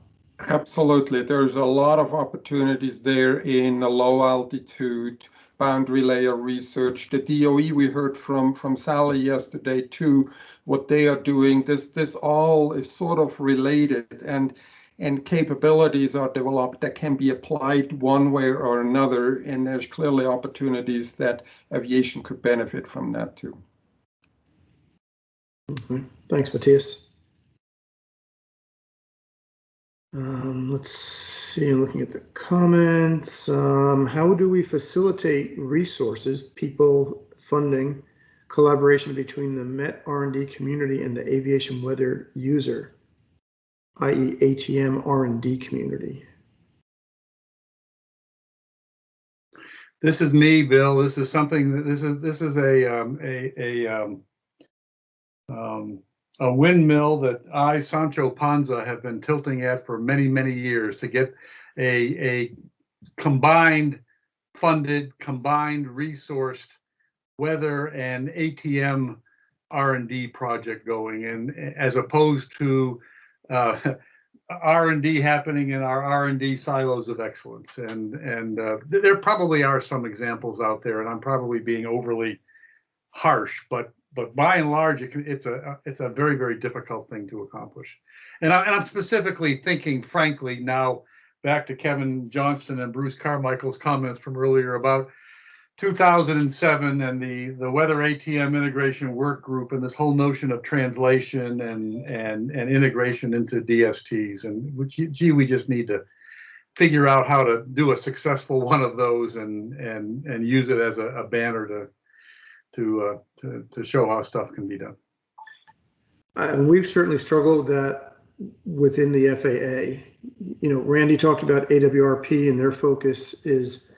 Absolutely. There's a lot of opportunities there in the low altitude boundary layer research. The DOE we heard from from Sally yesterday too, what they are doing. This this all is sort of related and and capabilities are developed that can be applied one way or another. And there's clearly opportunities that aviation could benefit from that too. Mhm. Thanks, Matthias. Um, let's see, looking at the comments. Um, how do we facilitate resources, people, funding, collaboration between the Met R&D community and the aviation weather user, i.e. ATM R&D community? This is me, Bill. This is something, that this is, this is a, um, a, a, um, um, a windmill that I, Sancho Panza, have been tilting at for many, many years to get a, a combined funded, combined resourced weather and ATM R and D project going and as opposed to uh, R and D happening in our R and D silos of excellence. And, and uh, there probably are some examples out there and I'm probably being overly harsh, but but by and large, it can, it's a it's a very very difficult thing to accomplish. And, I, and I'm specifically thinking, frankly, now back to Kevin Johnston and Bruce Carmichael's comments from earlier about 2007 and the the weather ATM integration work group and this whole notion of translation and and and integration into DSTs and which gee we just need to figure out how to do a successful one of those and and and use it as a, a banner to to uh, to to show how stuff can be done. And we've certainly struggled with that within the FAA. You know, Randy talked about AWRP and their focus is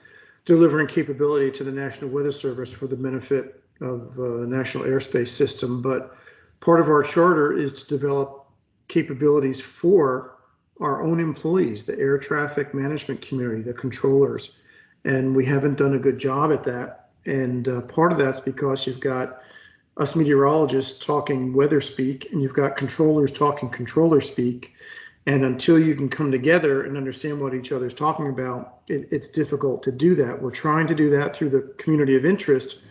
delivering capability to the National Weather Service for the benefit of uh, National Airspace System. But part of our charter is to develop capabilities for our own employees, the air traffic management community, the controllers. And we haven't done a good job at that. And uh, part of that's because you've got us meteorologists talking weather speak and you've got controllers talking controller speak. And until you can come together and understand what each other's talking about, it, it's difficult to do that. We're trying to do that through the community of interest,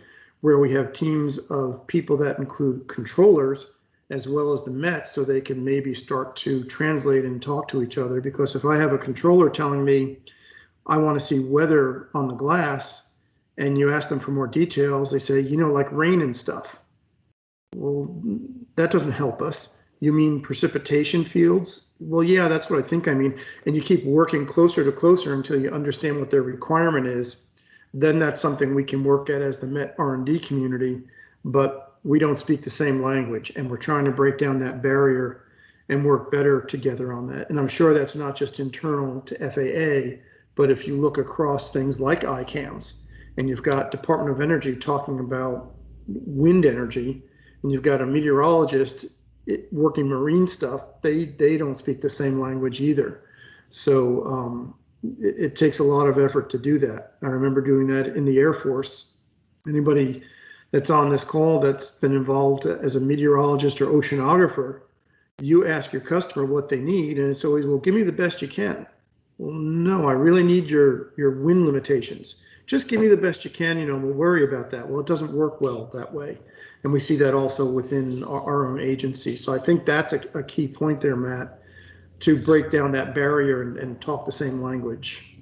where we have teams of people that include controllers as well as the Mets, so they can maybe start to translate and talk to each other. Because if I have a controller telling me I want to see weather on the glass, and you ask them for more details, they say, you know, like rain and stuff. Well, that doesn't help us. You mean precipitation fields? Well, yeah, that's what I think I mean. And you keep working closer to closer until you understand what their requirement is. Then that's something we can work at as the Met R&D community, but we don't speak the same language and we're trying to break down that barrier and work better together on that. And I'm sure that's not just internal to FAA, but if you look across things like ICAMS and you've got Department of Energy talking about wind energy, and you've got a meteorologist working marine stuff, they they don't speak the same language either. So um, it, it, takes a lot of effort to do that. I remember doing that in the Air Force. Anybody that's on this call that's been involved as a meteorologist or oceanographer, you ask your customer what they need, and it's always, well, give me the best you can. Well, no, I really need your your wind limitations. Just give me the best you can, you know, we'll worry about that. Well, it doesn't work well that way. And we see that also within our, our own agency. So I think that's a, a, key point there, Matt, to break down that barrier and, and talk the same language.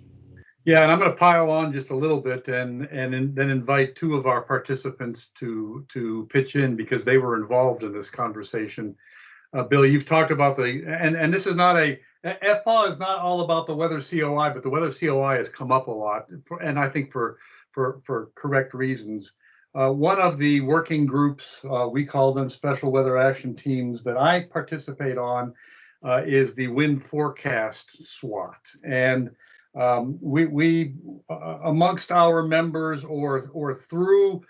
Yeah, and I'm going to pile on just a little bit and and in, then invite two of our participants to to pitch in because they were involved in this conversation. Uh, Billy, you've talked about the and and this is not a FPAW is not all about the weather COI, but the weather COI has come up a lot, and I think for for for correct reasons. Uh, one of the working groups, uh, we call them special weather action teams that I participate on, uh, is the wind forecast SWAT, and um, we we uh, amongst our members or or through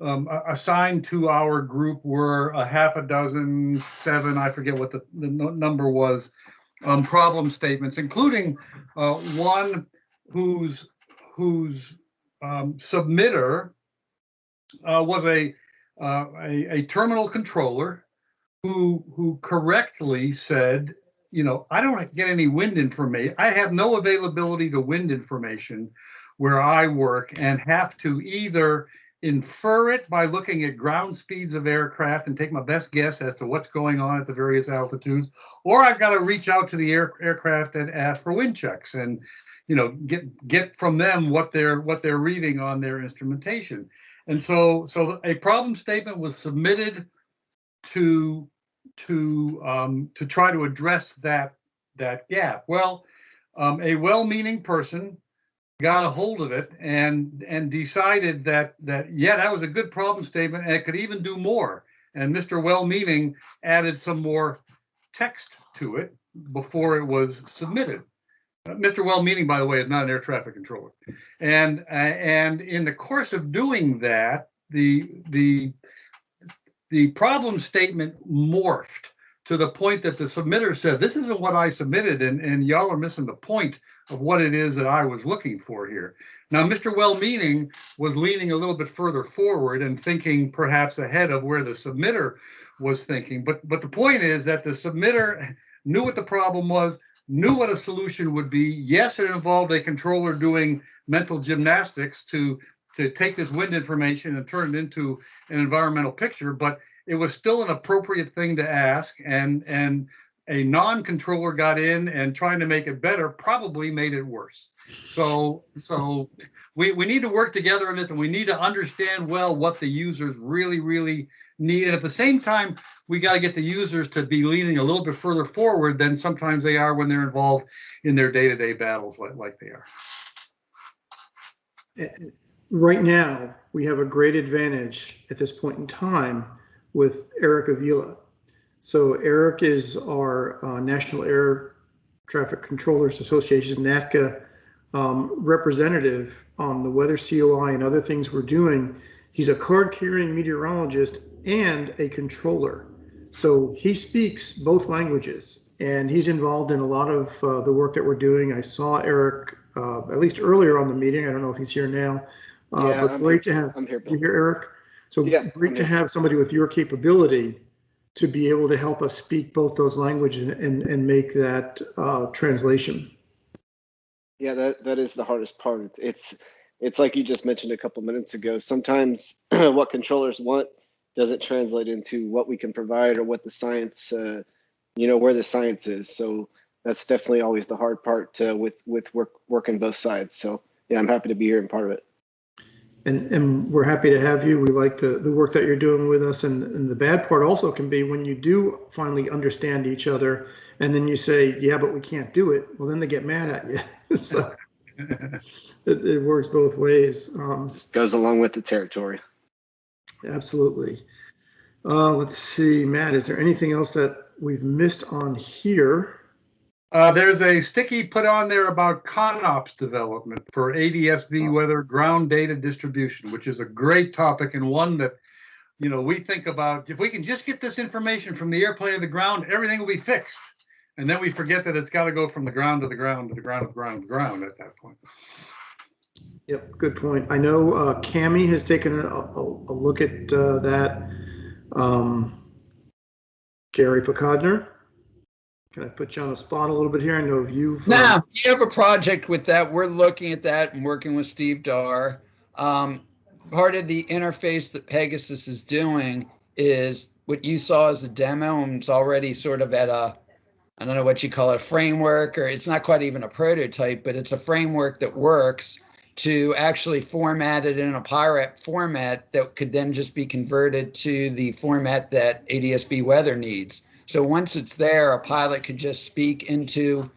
um, assigned to our group were a half a dozen, seven, I forget what the, the number was, um, problem statements, including uh, one whose whose um, submitter uh, was a, uh, a, a terminal controller who who correctly said, you know, I don't get any wind information. I have no availability to wind information where I work, and have to either infer it by looking at ground speeds of aircraft and take my best guess as to what's going on at the various altitudes, or I've got to reach out to the air, aircraft and ask for wind checks and you know get get from them what they're what they're reading on their instrumentation. And so so a problem statement was submitted to to um, to try to address that that gap. Well, um, a well-meaning person got a hold of it and and decided that that yeah that was a good problem statement and it could even do more and mr well-meaning added some more text to it before it was submitted mr well-meaning by the way is not an air traffic controller and uh, and in the course of doing that the the the problem statement morphed to the point that the submitter said, this isn't what I submitted and, and y'all are missing the point of what it is that I was looking for here. Now, Mr. Well-Meaning was leaning a little bit further forward and thinking perhaps ahead of where the submitter was thinking. But, but the point is that the submitter knew what the problem was, knew what a solution would be. Yes, it involved a controller doing mental gymnastics to, to take this wind information and turn it into an environmental picture, but it was still an appropriate thing to ask and and a non-controller got in and trying to make it better probably made it worse. So so we we need to work together on this and we need to understand well what the users really really need. And at the same time we got to get the users to be leaning a little bit further forward than sometimes they are when they're involved in their day-to-day -day battles like, like they are. Eh, eh, right now we have a great advantage at this point in time with Eric Avila. So Eric is our uh, National Air Traffic Controllers Association, NATCA, um, representative on the weather COI and other things we're doing. He's a card carrying meteorologist and a controller. So he speaks both languages and he's involved in a lot of uh, the work that we're doing. I saw Eric uh, at least earlier on the meeting. I don't know if he's here now. Uh, Yeah, but I'm great here. to have I'm here, you hear Eric. So Yeah, great to here. have somebody with your capability to be able to help us speak both those languages and and make that uh, translation. Yeah, that, that is the hardest part. It's, it's, it's like you just mentioned a couple minutes ago. Sometimes what controllers want doesn't translate into what we can provide or what the science, uh, you know, where the science is. So that's definitely always the hard part uh, with, with work, working both sides. So yeah, I'm happy to be here and part of it. And, and we're happy to have you. We like the, the work that you're doing with us. And, and the bad part also can be when you do finally understand each other and then you say, yeah, but we can't do it. Well, then they get mad at you. So it, it works both ways. Um, Just goes along with the territory. absolutely. Uh, let's see, Matt, is there anything else that we've missed on here? Uh, there's a sticky put on there about ConOps development for ADSB weather ground data distribution, which is a great topic and one that, you know, we think about, if we can just get this information from the airplane to the ground, everything will be fixed. And then we forget that it's got to go from the ground to the ground to the ground to the ground to the ground at that point. Yep, good point. I know uh, Cami has taken a, a, a look at uh, that. Um, Gary Pokodner, can I put you on the spot a little bit here? I know you've. Now, you have a project with that. We're looking at that and working with Steve Dar. Um, part of the interface that Pegasus is doing is what you saw as a demo, and it's already sort of at a, I don't know what you call it, a framework, or it's not quite even a prototype, but it's a framework that works to actually format it in a PIREP format that could then just be converted to the format that ADSB weather needs. So once it's there, a pilot could just speak into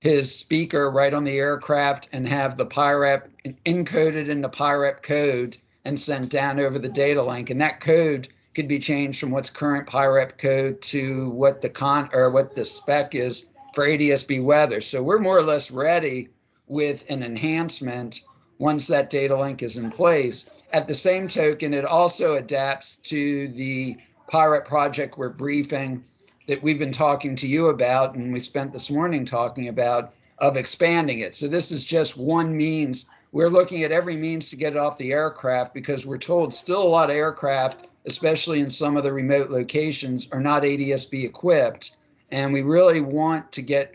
his speaker right on the aircraft and have the PIREP encoded into PIREP code and sent down over the data link. And that code could be changed from what's current PIREP code to what the con or what the spec is for ADSB weather. So we're more or less ready with an enhancement once that data link is in place. At the same token, it also adapts to the PIREP project we're briefing that we've been talking to you about and we spent this morning talking about of expanding it. So this is just one means. We're looking at every means to get it off the aircraft because we're told still a lot of aircraft, especially in some of the remote locations, are not ADSB equipped. And we really want to get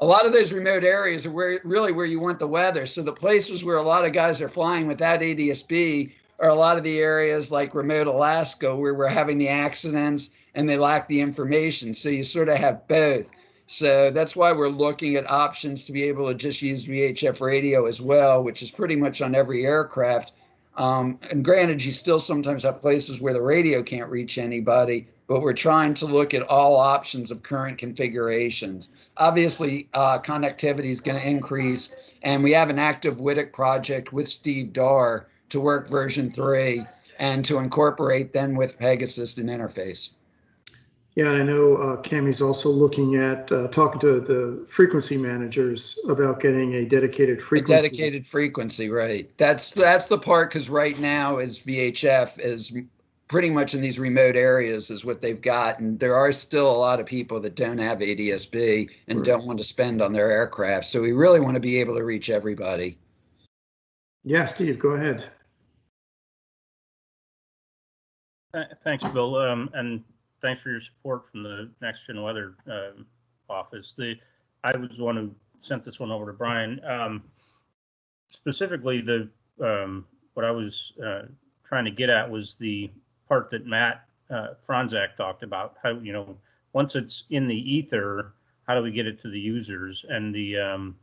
a lot of those remote areas are where really where you want the weather. So the places where a lot of guys are flying without ADSB are a lot of the areas like remote Alaska where we're having the accidents and they lack the information. So you sort of have both. So that's why we're looking at options to be able to just use VHF radio as well, which is pretty much on every aircraft. Um, and granted, you still sometimes have places where the radio can't reach anybody, but we're trying to look at all options of current configurations. Obviously, uh, connectivity is going to increase, and we have an active WTIC project with Steve Dar to work version three and to incorporate then with Pegasus and interface. Yeah, and I know uh, Cammy's also looking at uh, talking to the frequency managers about getting a dedicated A frequency. dedicated frequency, right? That's that's the part because right now is VHF is pretty much in these remote areas is what they've got, and there are still a lot of people that don't have ADSB and Right. don't want to spend on their aircraft. So we really want to be able to reach everybody. Yeah, Steve, go ahead. Thanks, Bill, um, and thanks for your support from the Next Gen Weather um, Office. The, I was the one who sent this one over to Brian. Um, Specifically, the, um, what I was uh, trying to get at was the part that Matt uh, Fronzak talked about, how, you know, once it's in the ether, how do we get it to the users? And the um,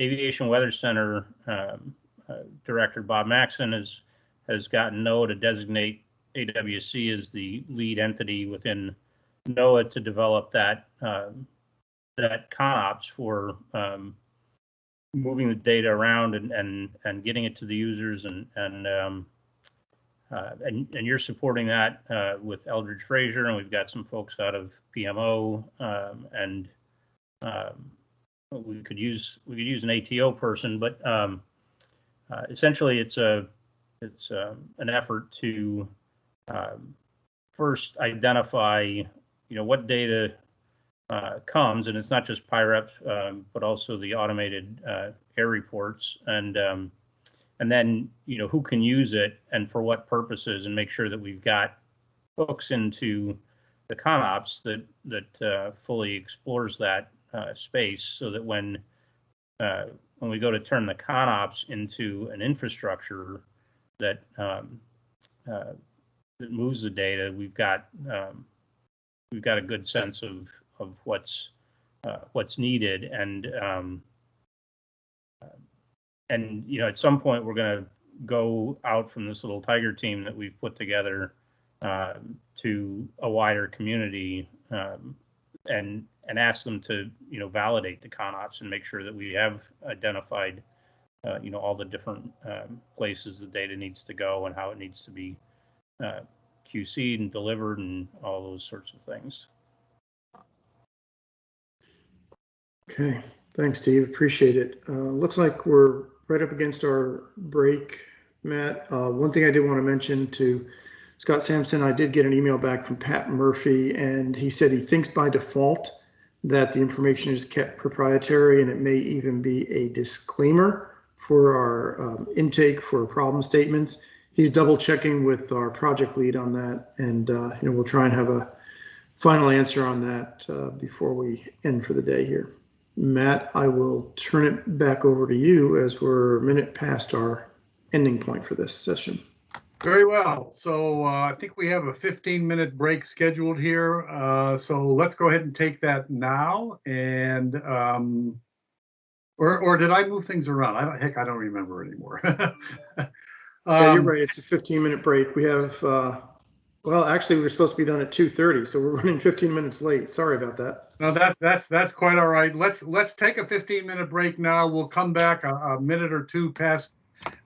Aviation Weather Center um, uh, Director, Bob Maxon, has, has gotten NOAA to designate AWC is the lead entity within NOAA to develop that um, that ConOps for um, moving the data around and, and and getting it to the users and and um, uh, and, and you're supporting that uh, with Eldridge Frazier, and we've got some folks out of PMO, um, and um, we could use we could use an ATO person, but um, uh, essentially it's a it's um, an effort to um, first identify you know what data uh, comes, and it's not just PIREP, um, but also the automated uh, air reports, and um, and then you know who can use it and for what purposes, and make sure that we've got hooks into the ConOps that that uh, fully explores that uh, space, so that when uh, when we go to turn the ConOps into an infrastructure that um, uh, that moves the data, we've got um, we've got a good sense of of what's uh, what's needed, and um, and you know at some point we're going to go out from this little tiger team that we've put together uh, to a wider community um, and and ask them to you know validate the ConOps and make sure that we have identified uh, you know all the different um, places the data needs to go and how it needs to be uh, QC'd and delivered and all those sorts of things. Okay, thanks, Steve. Appreciate it. Uh, looks like we're right up against our break, Matt. Uh, one thing I did want to mention to Scott Sampson, I did get an email back from Pat Murphy, and he said he thinks by default that the information is kept proprietary and it may even be a disclaimer for our um, intake for problem statements. He's double checking with our project lead on that, and uh, you know we'll try and have a final answer on that uh, before we end for the day here. Matt, I will turn it back over to you as we're a minute past our ending point for this session. Very well. So uh, I think we have a 15 minute break scheduled here. Uh, so let's go ahead and take that now. And um, or or did I move things around? I don't, heck, I don't remember anymore. yeah, you're Um, right. It's a 15 minute break. We have, uh, well, actually, we were supposed to be done at 2:30, so we're running 15 minutes late. Sorry about that. No, that that's that's quite all right. Let's let's take a 15 minute break now. We'll come back a, a minute or two past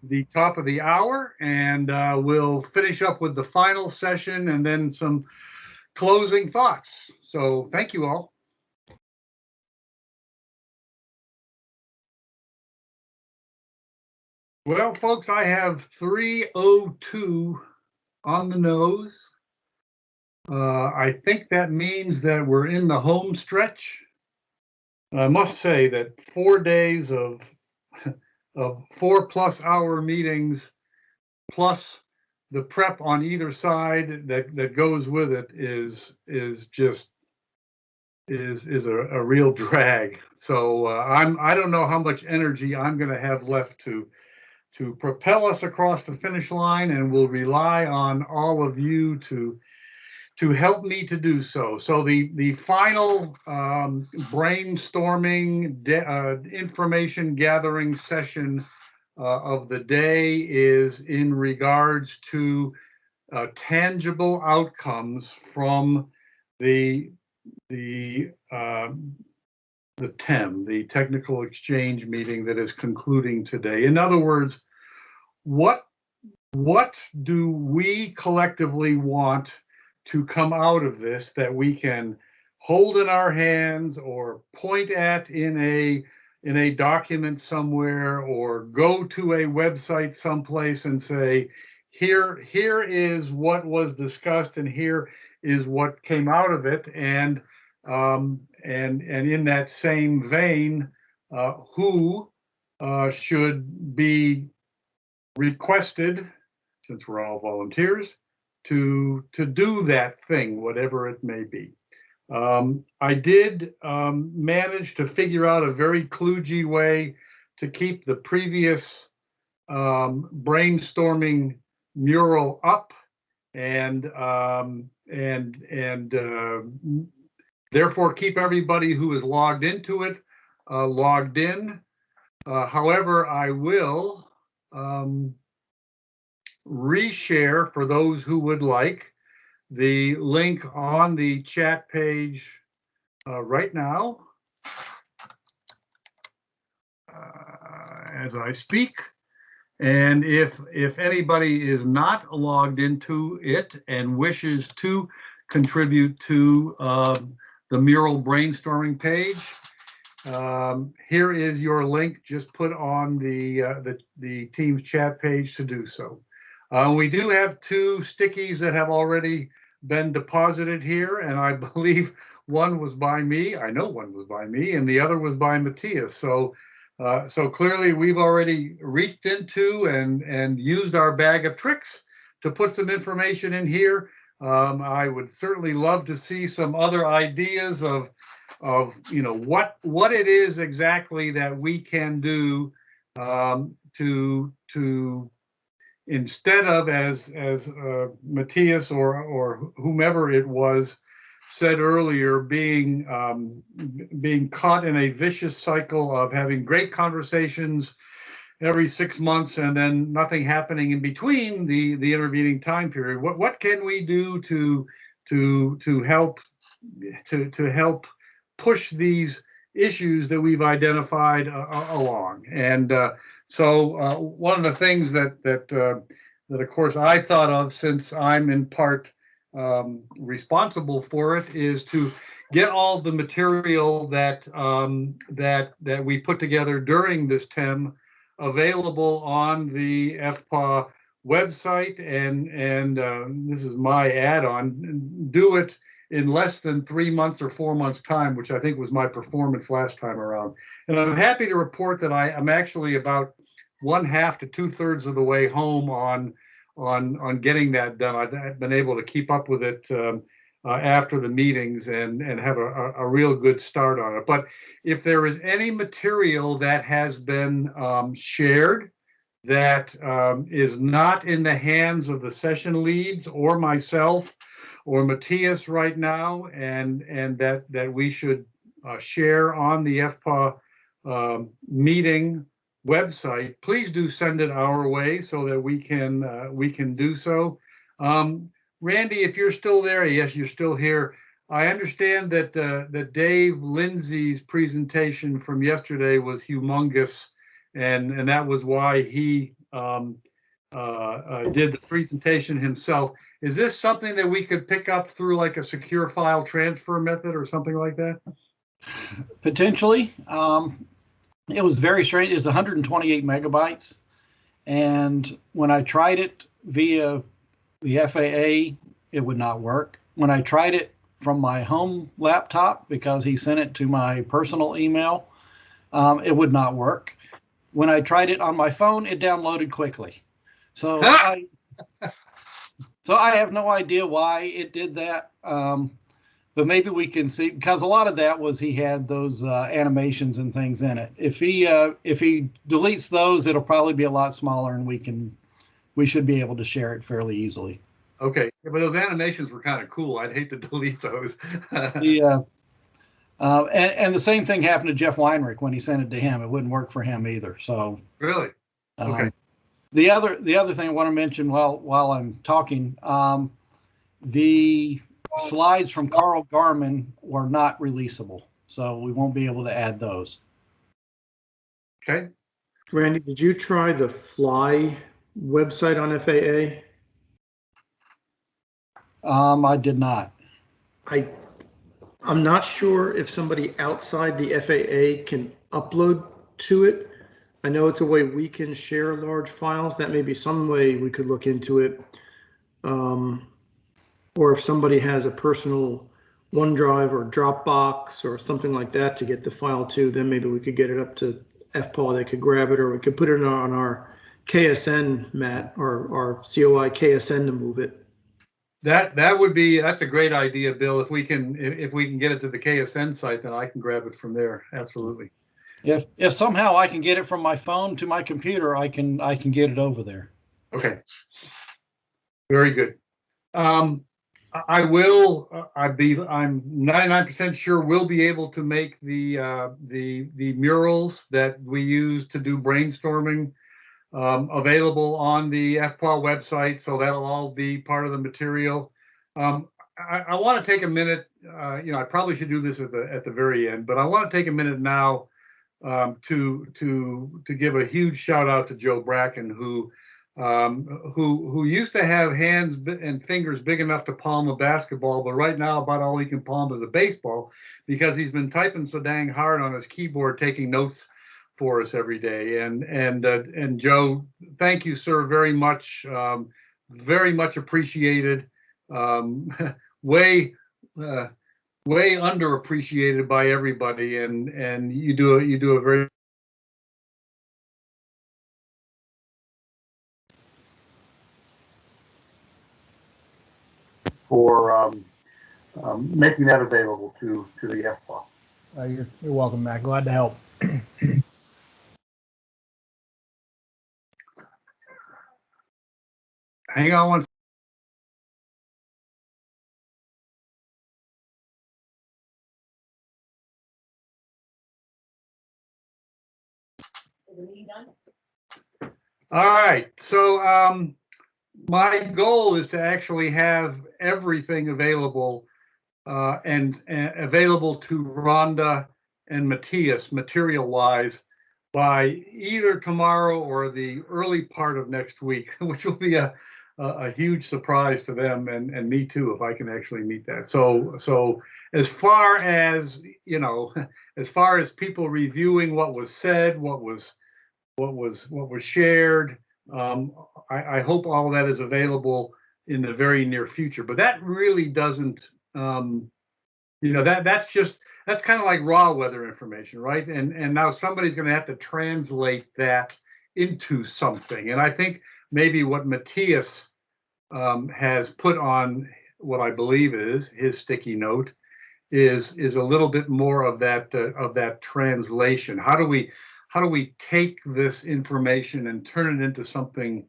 the top of the hour, and uh, we'll finish up with the final session and then some closing thoughts. So thank you all. Well, folks, I have 302 on the nose. Uh, I think that means that we're in the home stretch. And I must say that four days of of four plus hour meetings plus the prep on either side that that goes with it is is just is is a, a real drag. So uh, I'm I don't know how much energy I'm going to have left to to propel us across the finish line, and will rely on all of you to to help me to do so. So the the final um, brainstorming uh, information gathering session uh, of the day is in regards to uh, tangible outcomes from the the um, the TEM, the technical exchange meeting that is concluding today. In other words, what what do we collectively want to come out of this that we can hold in our hands or point at in a in a document somewhere or go to a website someplace and say here here is what was discussed and here is what came out of it and um, and and in that same vein uh, who uh, should be requested since we're all volunteers to to do that thing, whatever it may be. Um, I did um, manage to figure out a very kludgy way to keep the previous um, brainstorming mural up, and um, and and uh, therefore keep everybody who is logged into it uh, logged in. Uh, however, I will um, reshare for those who would like the link on the chat page uh, right now uh, as I speak. And if if anybody is not logged into it and wishes to contribute to uh, the mural brainstorming page, um, here is your link. Just put on the uh, the the team's chat page to do so. Uh, we do have two stickies that have already been deposited here, and I believe one was by me. I know one was by me, and the other was by Matthias. So, uh, so clearly we've already reached into and and used our bag of tricks to put some information in here. Um, I would certainly love to see some other ideas of of you know what what it is exactly that we can do um, to to instead of as as uh, Matthias or or whomever it was said earlier, being um, being caught in a vicious cycle of having great conversations every six months and then nothing happening in between the the intervening time period. What what can we do to to to help to to help push these issues that we've identified uh, along? And uh, so uh, one of the things that that that of course I thought of since I'm in part um, responsible for it is to get all the material that um, that that we put together during this TEM available on the FPAW website and and uh, this is my add-on do it in less than three months or four months time which i think was my performance last time around and i'm happy to report that i am actually about one half to two thirds of the way home on on on getting that done. I've been able to keep up with it um, uh, after the meetings and and have a, a, real good start on it. But if there is any material that has been um, shared that um, is not in the hands of the session leads or myself or Matthias right now, and and that that we should uh, share on the FPA um, meeting website, please do send it our way so that we can uh, we can do so. Um, Randy, if you're still there, yes, you're still here. I understand that uh, that Dave Lindsey's presentation from yesterday was humongous, and and that was why he um, did the presentation himself. Is this something that we could pick up through like a secure file transfer method or something like that? Potentially. Um, it was very strange. It's 128 megabytes. And when I tried it via the FAA, it would not work. When I tried it from my home laptop, because he sent it to my personal email, um, it would not work. When I tried it on my phone, it downloaded quickly. So I, so I have no idea why it did that. Um, but maybe we can see because a lot of that was he had those uh, animations and things in it. If he uh, if he deletes those, it'll probably be a lot smaller, and we can we should be able to share it fairly easily. Okay, yeah, but those animations were kind of cool. I'd hate to delete those. yeah. uh, uh, and, and the same thing happened to Jeff Weinrich when he sent it to him. It wouldn't work for him either. So really, um, okay. The other the other thing I want to mention while while I'm talking, um, the slides from Carl Garman were not releasable, so we won't be able to add those. Okay. Randy, did you try the Fly website on FAA? Um, I did not. I, I'm not sure if somebody outside the FAA can upload to it. I know it's a way we can share large files. That may be some way we could look into it. Um, or if somebody has a personal OneDrive or Dropbox or something like that to get the file to, then maybe we could get it up to FPAW. They could grab it, or we could put it on our KSN mat or our COI KSN to move it. That that would be that's a great idea, Bill. If we can if, if we can get it to the KSN site, then I can grab it from there. Absolutely. If if somehow I can get it from my phone to my computer, I can I can get it over there. Okay. Very good. Um, I will. Uh, I be. I'm 99% sure we'll be able to make the uh, the the murals that we use to do brainstorming um, available on the FPAW website. So that'll all be part of the material. Um, I, I want to take a minute. Uh, you know, I probably should do this at the at the very end, but I want to take a minute now um, to to to give a huge shout out to Joe Bracken, who um, who who used to have hands and fingers big enough to palm a basketball, but right now about all he can palm is a baseball because he's been typing so dang hard on his keyboard, taking notes for us every day. And and uh, and Joe, thank you, sir, very much. Um, very much appreciated. Um, way uh, way underappreciated by everybody, and and you do a, you do a very for um, um, making that available to to the FPA. Uh, you're, you're welcome, Matt. Glad to help. Hang on one. All right, so um, my goal is to actually have everything available uh, and, available to Rhonda and Matthias material-wise by either tomorrow or the early part of next week, which will be a, a, a huge surprise to them and, and me too, if I can actually meet that. So, so as far as, you know, as far as people reviewing what was said, what was, what was, what was shared, um, I, I hope all that is available in the very near future, but that really doesn't, um, you know, that, that's just, that's kind of like raw weather information, right? And and now somebody's going to have to translate that into something. And I think maybe what Matthias um, has put on what I believe is his sticky note is is a little bit more of that uh, of that translation. How do we how do we take this information and turn it into something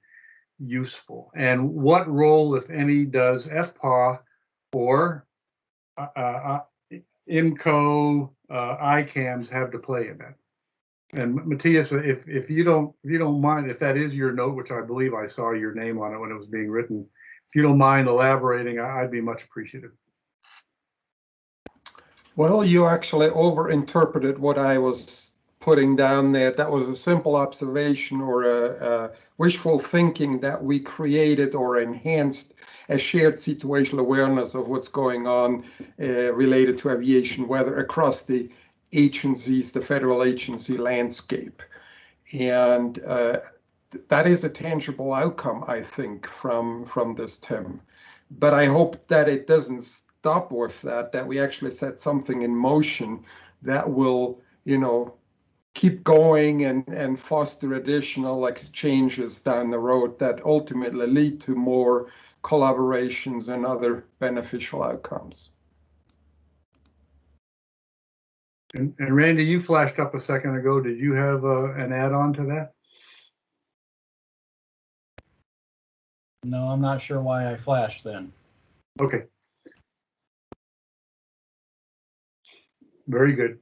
useful? And what role, if any, does FPAW or uh, uh, IMCO, uh, ICAMs have to play in that. And Matthias, if, if you don't, if you don't mind, if that is your note, which I believe I saw your name on it when it was being written, if you don't mind elaborating, I'd be much appreciative. Well, you actually overinterpreted what I was putting down there. That was a simple observation or a, a wishful thinking that we created or enhanced a shared situational awareness of what's going on uh, related to aviation weather across the agencies, the federal agency landscape. And uh, that is a tangible outcome, I think, from, from this TEM. But I hope that it doesn't stop with that, that we actually set something in motion that will, you know, keep going and, and foster additional exchanges down the road that ultimately lead to more collaborations and other beneficial outcomes. And, and Randy, you flashed up a second ago. Did you have uh, an add-on to that? No, I'm not sure why I flashed then. Okay. Very good.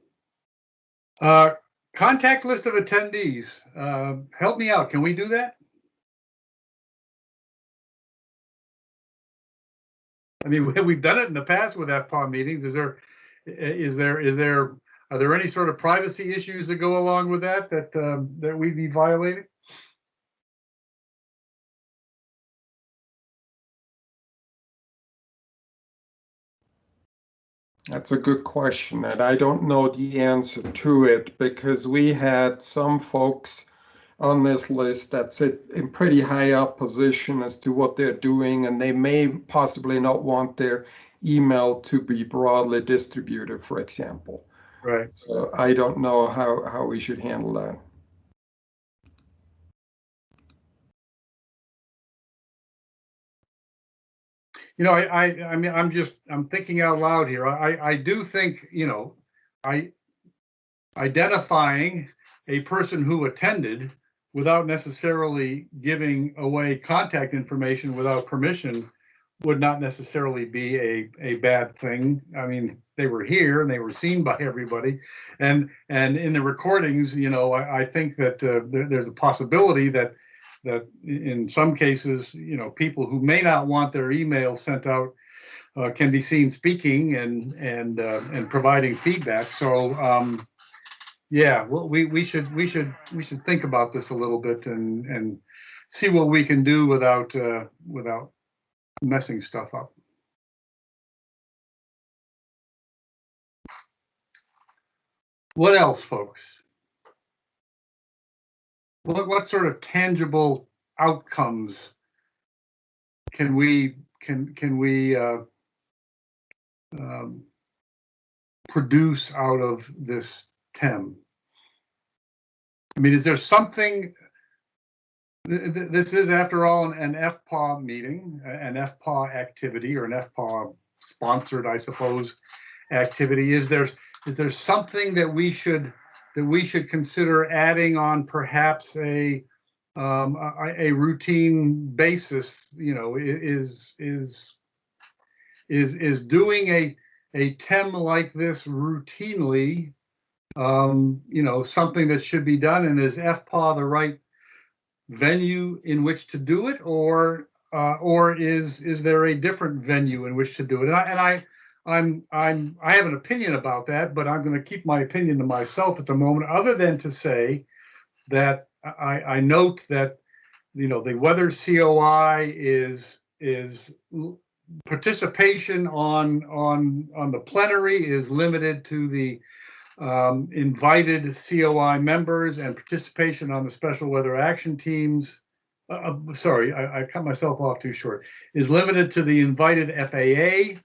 Uh, contact list of attendees. Uh, help me out. Can we do that? I mean, we- we've done it in the past with FPOM meetings. Is there, is there, is there, are there any sort of privacy issues that go along with that, that, um, that we'd be violating? That's a good question, and I don't know the answer to it because we had some folks on this list that sit in pretty high up position as to what they're doing, and they may possibly not want their email to be broadly distributed, for example. Right. So I don't know how, how we should handle that. You know, I, I, I mean, I'm just, I'm thinking out loud here. I, I do think, you know, I identifying a person who attended without necessarily giving away contact information without permission would not necessarily be a, a bad thing. I mean, they were here and they were seen by everybody. And, and in the recordings, you know, I, I think that uh, there, there's a possibility that that in some cases, you know, people who may not want their email sent out uh, can be seen speaking and and uh, and providing feedback. So um, yeah, well, we, we should, we should, we should think about this a little bit and, and see what we can do without, uh, without messing stuff up. What else, folks? What, what sort of tangible outcomes can we, can, can we, uh, um, produce out of this TEM? I mean, is there something? th- th- This is, after all, an- an FPAW meeting, an FPAW activity or an FPAW sponsored, I suppose, activity. Is there, is there something that we should, that we should consider adding on perhaps a, um, a, a routine basis, you know, is, is, is, is doing a, a TEM like this routinely, um, you know, something that should be done, and is FPAW the right venue in which to do it, or uh, or is is there a different venue in which to do it? And I, and I I'm I'm I have an opinion about that, but I'm going to keep my opinion to myself at the moment, other than to say that I, I note that you know the weather COI is is participation on on on the plenary is limited to the um, invited COI members and participation on the special weather action teams. Uh, uh, sorry, I, I cut myself off too short. Is limited to the invited FAA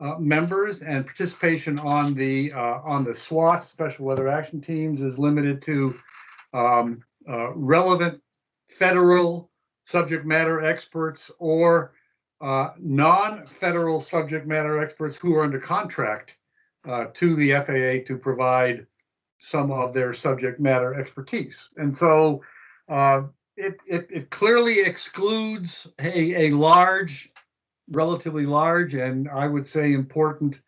uh, members and participation on the uh, on the SWAT special weather action teams is limited to um, uh, relevant federal subject matter experts or uh, non-federal subject matter experts who are under contract uh, to the FAA to provide some of their subject matter expertise. And so uh, it, it, it clearly excludes a, a large, relatively large, and I would say important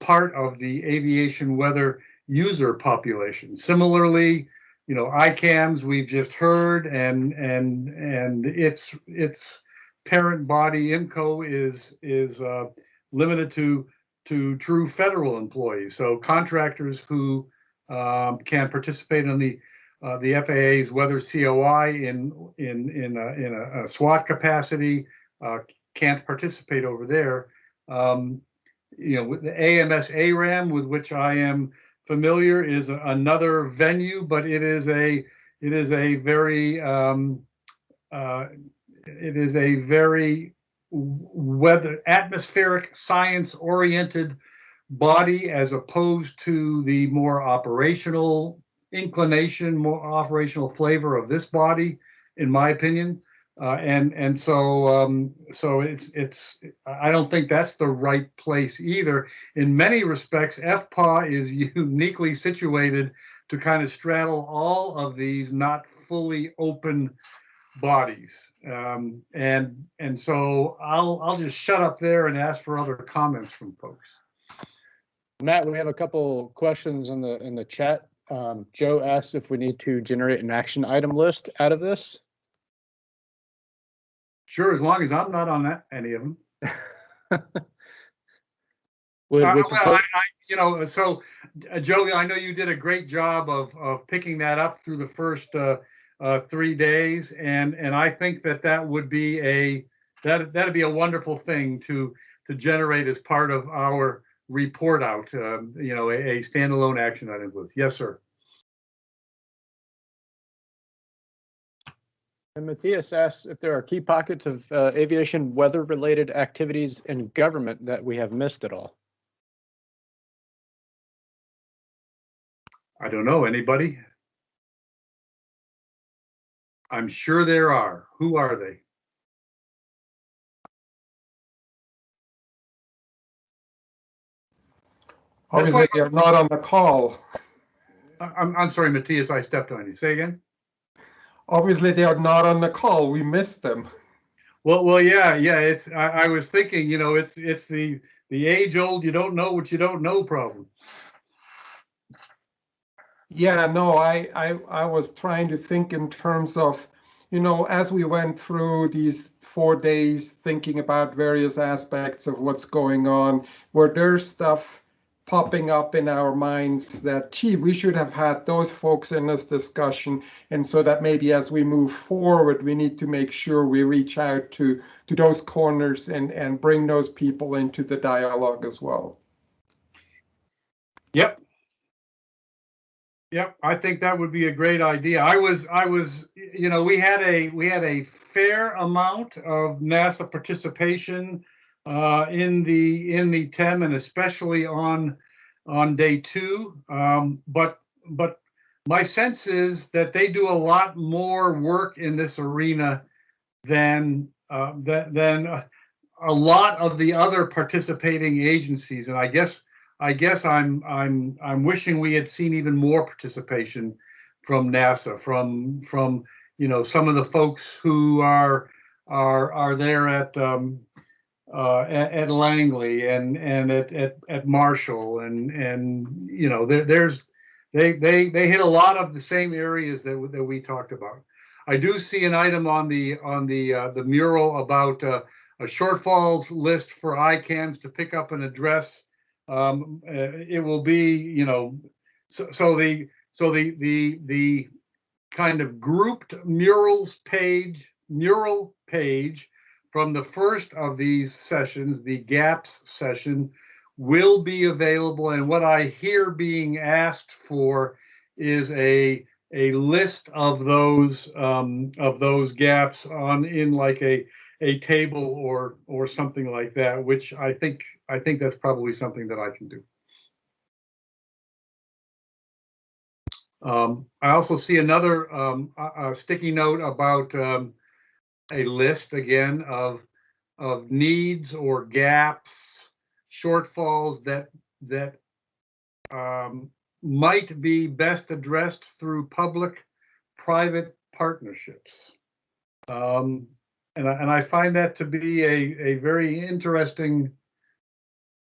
part of the aviation weather user population. Similarly, you know, ICAMS we've just heard, and and and its its parent body IMCO is is uh, limited to to true federal employees. So contractors who um, can participate in the uh, the FAA's weather COI in in in a, in a, a SWAT capacity uh, can't participate over there. Um, you know, with the AMS ARAM, with which I am familiar, is another venue, but it is a it is a very um, uh, it is a very weather atmospheric science oriented body as opposed to the more operational inclination more operational flavor of this body in my opinion uh, and and so um, so it's it's I don't think that's the right place either. In many respects, FPAW is uniquely situated to kind of straddle all of these not fully open bodies. Um, and and so I'll I'll just shut up there and ask for other comments from folks. Matt, we have a couple questions in the in the chat. Um, Joe asked if we need to generate an action item list out of this. Sure, as long as I'm not on that any of them. Would- Uh, would well, I, I, you know, so uh, Joe, I know you did a great job of of picking that up through the first uh, uh, three days, and and I think that that would be a that that'd be a wonderful thing to to generate as part of our report out. Um, you know, a, a standalone action item list. Yes, sir. And Matthias asks if there are key pockets of uh, aviation weather related activities in government that we have missed at all. I don't know anybody. I'm sure there are. Who are they? Obviously, they're not on the call. I- I'm I'm sorry, Matthias. I stepped on you. Say again. Obviously, they are not on the call. We missed them. Well, well, yeah, yeah. It's I, I was thinking, you know, it's it's the the age old you don't know what you don't know problem. Yeah, no, I, I, I was trying to think in terms of, you know, as we went through these four days thinking about various aspects of what's going on, were there stuff popping up in our minds that, gee, we should have had those folks in this discussion. And so that maybe as we move forward, we need to make sure we reach out to, to those corners and, and bring those people into the dialogue as well. Yep. Yep, I think that would be a great idea. I was, I was, you know, we had a, we had a fair amount of NASA participation uh, in the, in the TEM and especially on, on day two. Um, but, but my sense is that they do a lot more work in this arena than, uh, than, than a lot of the other participating agencies. And I guess I guess I'm I'm I'm wishing we had seen even more participation from NASA, from from you know some of the folks who are are are there at um, uh, at, at, Langley and and at, at at Marshall and and you know there, there's they they they hit a lot of the same areas that that we talked about. I do see an item on the on the uh, the mural about uh, a shortfalls list for ICAMS to pick up an address um, uh, it will be, you know, so, so the so the the the kind of grouped murals page mural page from the first of these sessions, the GAPS session, will be available. And what I hear being asked for is a a list of those um, of those gaps on in like a a table or or something like that, which I think I think that's probably something that I can do. Um, I also see another um, a, a sticky note about um, a list again of of needs or gaps, shortfalls that that um, might be best addressed through public-private partnerships. Um, and I, and I find that to be a, a very interesting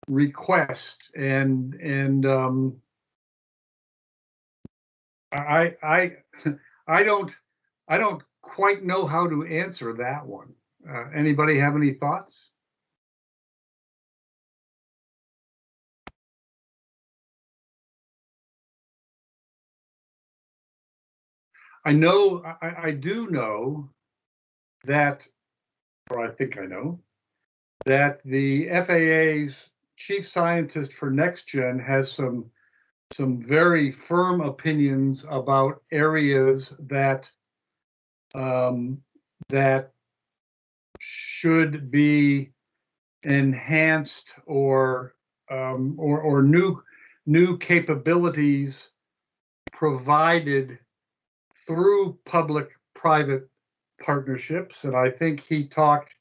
request and and um, I I I don't I don't quite know how to answer that one. Uh, anybody have any thoughts? I know I, I do know that or I think I know, that the FAA's chief scientist for NextGen has some some very firm opinions about areas that um, that should be enhanced or um, or, or new new capabilities provided through public-private partnerships, and I think he talked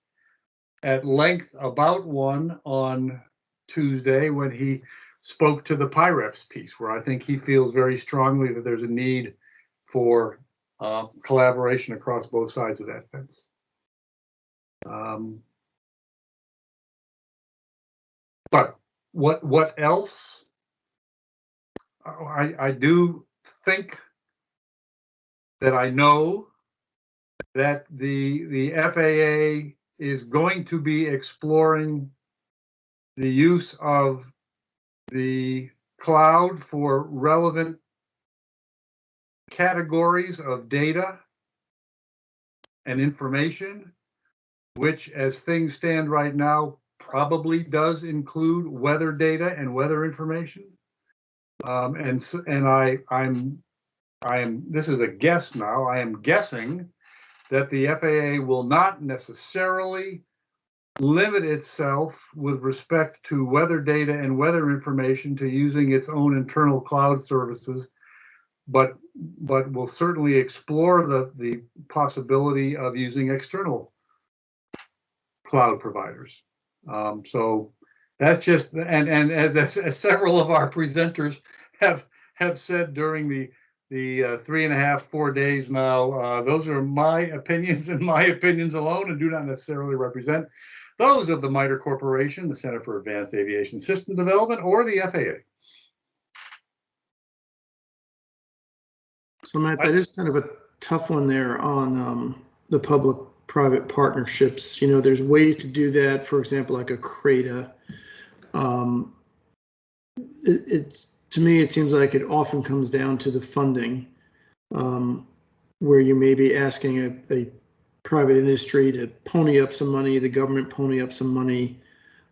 at length about one on Tuesday when he spoke to the PIREPS piece, where I think he feels very strongly that there's a need for uh, collaboration across both sides of that fence. Um, but what what else? I I do think that I know that the the FAA is going to be exploring the use of the cloud for relevant categories of data and information, which as things stand right now, probably does include weather data and weather information. Um, and and I I'm I am this is a guess now. I am guessing that the FAA will not necessarily limit itself with respect to weather data and weather information to using its own internal cloud services, but but we'll certainly explore the, the possibility of using external cloud providers. Um, so that's just and and as, as several of our presenters have have said during the the uh, three and a half, four days now. Uh, those are my opinions and my opinions alone and do not necessarily represent those of the MITRE Corporation, the Center for Advanced Aviation System Development, or the FAA. So Matt, that is kind of a tough one there on um, the public-private partnerships. You know, there's ways to do that. For example, like a CRADA. Um, it, it's, to me, it seems like it often comes down to the funding. Um, where you may be asking a, a private industry to pony up some money, the government pony up some money,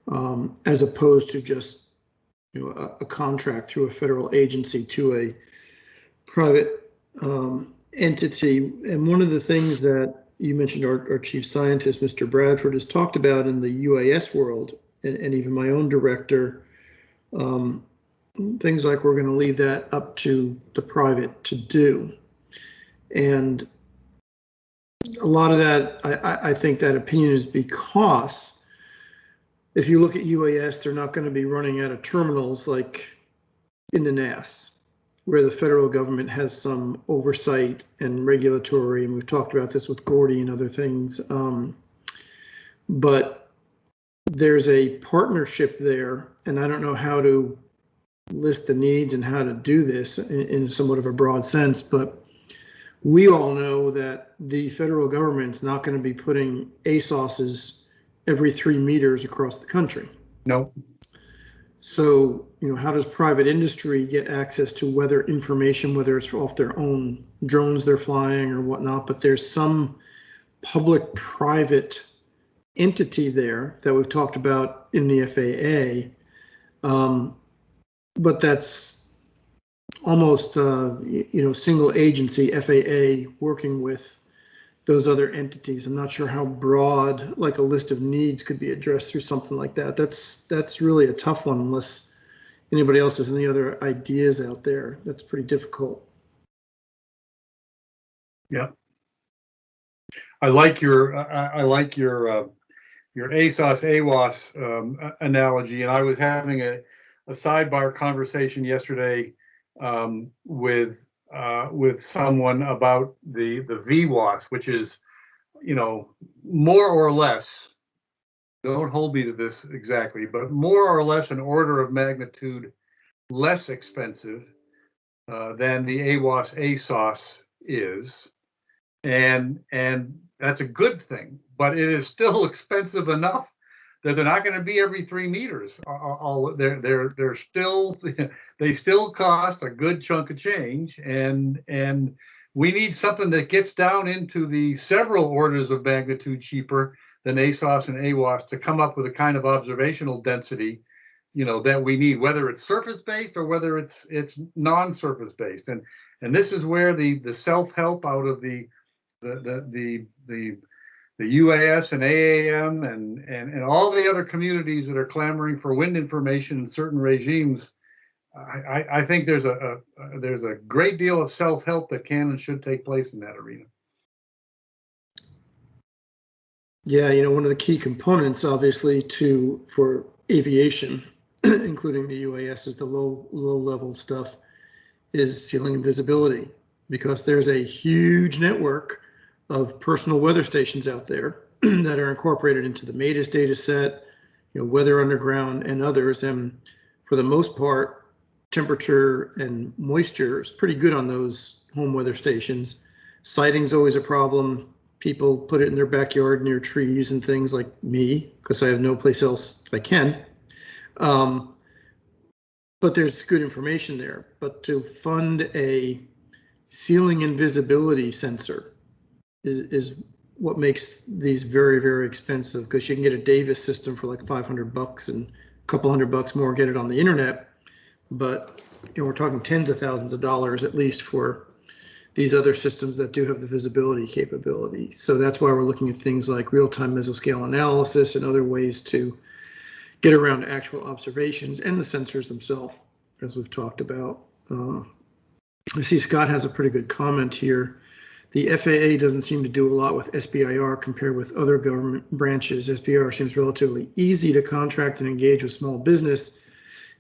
um, as opposed to just, you know, a, a contract through a federal agency to a private, um, entity. And one of the things that you mentioned our, our chief scientist, Mr. Bradford, has talked about in the UAS world, and, and even my own director, um, things like we're going to leave that up to the private to do. And a lot of that, I, I, I think that opinion is because if you look at UAS, they're not going to be running out of terminals like in the NAS, where the federal government has some oversight and regulatory, and we've talked about this with Gordy and other things. Um, but there's a partnership there, and I don't know how to list the needs and how to do this in, in somewhat of a broad sense, but we all know that the federal government's not going to be putting ASOSs every three meters across the country. No. So, you know, how does private industry get access to weather information, whether it's off their own drones they're flying or whatnot? But there's some public private entity there that we've talked about in the FAA. Um, but that's almost, uh, you know, single agency FAA working with those other entities. I'm not sure how broad, like a list of needs could be addressed through something like that. That's, that's really a tough one unless anybody else has any other ideas out there. That's pretty difficult. Yeah. I like your, I, I like your, uh, your ASOS AWOS, um, analogy, and I was having a, a sidebar conversation yesterday, um, with, uh, with someone about the, the VWAS, which is, you know, more or less, don't hold me to this exactly, but more or less an order of magnitude less expensive, uh, than the AWOS ASOS is. And, and that's a good thing, but it is still expensive enough that they're not going to be every three meters. All- all- they're, they're, they're still, they still cost a good chunk of change and, and we need something that gets down into the several orders of magnitude cheaper than ASOS and AWOS to come up with a kind of observational density, you know, that we need, whether it's surface-based or whether it's, it's non-surface-based. And, and this is where the, the self-help out of the, the, the, the, the, the UAS and AAM and, and, and all the other communities that are clamoring for wind information in certain regimes. I, I, think there's a, a, there's a great deal of self-help that can and should take place in that arena. Yeah, you know, one of the key components, obviously, to for aviation, including the UAS, is the low low level stuff, is ceiling and visibility, because there's a huge network of personal weather stations out there that are incorporated into the MADIS data set, you know, Weather Underground and others, and for the most part, temperature and moisture is pretty good on those home weather stations. Siting's always a problem. People put it in their backyard near trees and things like me, because I have no place else I can. Um, but there's good information there. But to fund a ceiling invisibility sensor is, is what makes these very, very expensive because you can get a Davis system for like 500 bucks and a couple hundred bucks more, get it on the internet. But you know, we're talking tens of thousands of dollars at least for these other systems that do have the visibility capability. So that's why we're looking at things like real-time mesoscale analysis and other ways to get around actual observations and the sensors themselves, as we've talked about. Um, I see Scott has a pretty good comment here. The FAA doesn't seem to do a lot with SBIR compared with other government branches. SBIR seems relatively easy to contract and engage with small business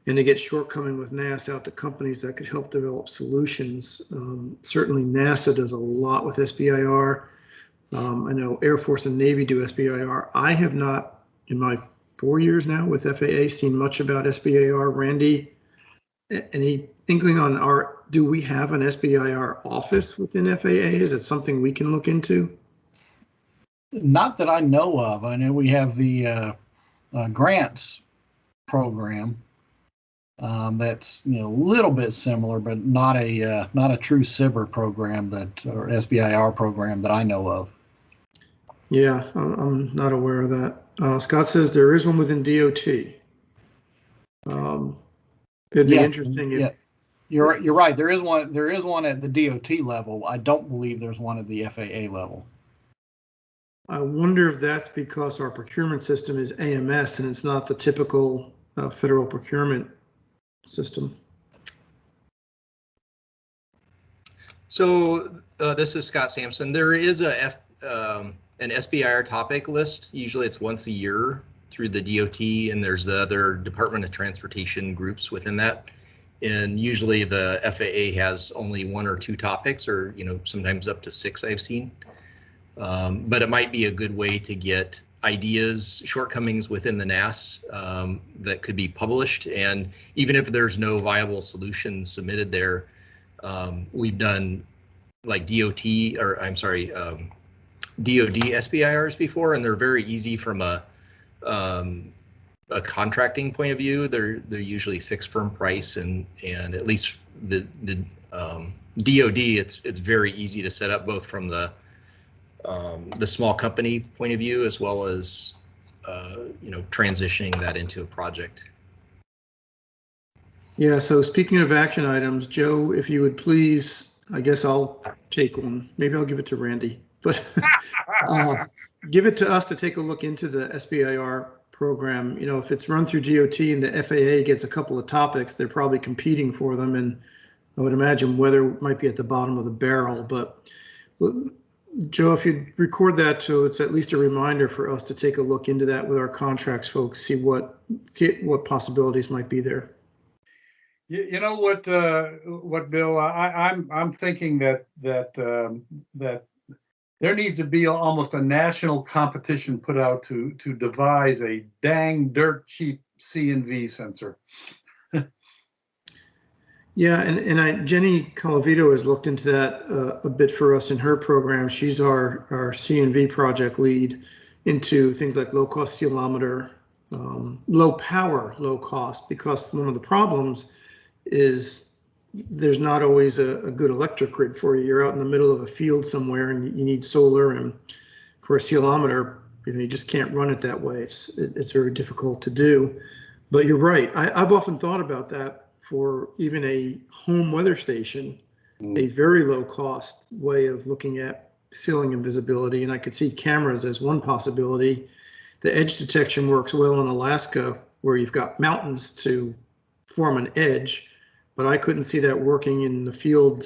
and to get shortcoming with NASA out to companies that could help develop solutions. Um, certainly NASA does a lot with SBIR. Um, I know Air Force and Navy do SBIR. I have not, in my four years now with FAA, seen much about SBIR. Randy, any inkling on our, do we have an SBIR office within FAA? Is it something we can look into? Not that I know of. I know we have the uh, uh, grants program. Um, that's you know a little bit similar, but not a uh, not a true SIBR program that or SBIR program that I know of. Yeah, I'm, I'm not aware of that. Uh, Scott says there is one within DOT. Um, it'd be Yes, interesting if, yeah. You're right- you're right. There is one there is one at the DOT level. I don't believe there's one at the FAA level. I wonder if that's because our procurement system is AMS and it's not the typical uh, federal procurement system. So uh, this is Scott Sampson. There is a F, um, an SBIR topic list. Usually it's once a year through the DOT, and there's the other Department of Transportation groups within that. And usually the FAA has only one or two topics, or you know sometimes up to six. I've seen. Um, but it might be a good way to get ideas, shortcomings within the NAS um, that could be published. And even if there's no viable solution submitted there, um, we've done like DOT or I'm sorry, um, DoD SBIRs before, and they're very easy from a um, a contracting point of view. They're they're usually fixed firm price, and and at least the the um, DoD, it's it's very easy to set up both from the um, the small company point of view as well as uh, you know transitioning that into a project. Yeah, so speaking of action items, Joe, if you would please, I guess I'll take one. Maybe I'll give it to Randy, but uh, give it to us to take a look into the SBIR program. You know, if it's run through DOT and the FAA gets a couple of topics, they're probably competing for them. And I would imagine weather might be at the bottom of the barrel. But Joe, if you record that, so it's at least a reminder for us to take a look into that with our contracts folks, see what get what possibilities might be there. You, you know what, uh, what, Bill, I, I'm, I'm thinking that, that, um, that there needs to be almost a national competition put out to, to devise a dang dirt cheap C and V sensor. Yeah, and, and I, Jenny Colavito has looked into that uh, a bit for us in her program. She's our, our CNV project lead into things like low cost ceilometer, um, low power, low cost, because one of the problems is there's not always a, a good electric grid for you. You're out in the middle of a field somewhere and you need solar and for a ceilometer, you know, you just can't run it that way. It's, it's very difficult to do. But you're right. I, I've often thought about that for even a home weather station, mm. a very low cost way of looking at ceiling and visibility. And I could see cameras as one possibility. The edge detection works well in Alaska where you've got mountains to form an edge, but I couldn't see that working in the field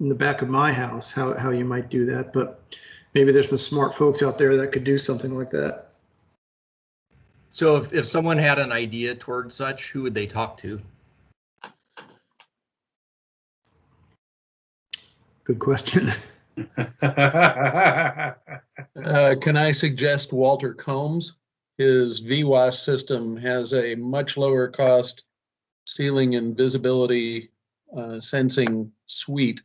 in the back of my house, how, how you might do that. But maybe there's some smart folks out there that could do something like that. So if, if someone had an idea towards such, who would they talk to? Good question. Uh, can I suggest Walter Combs? His VWAS system has a much lower cost ceiling and visibility uh, sensing suite.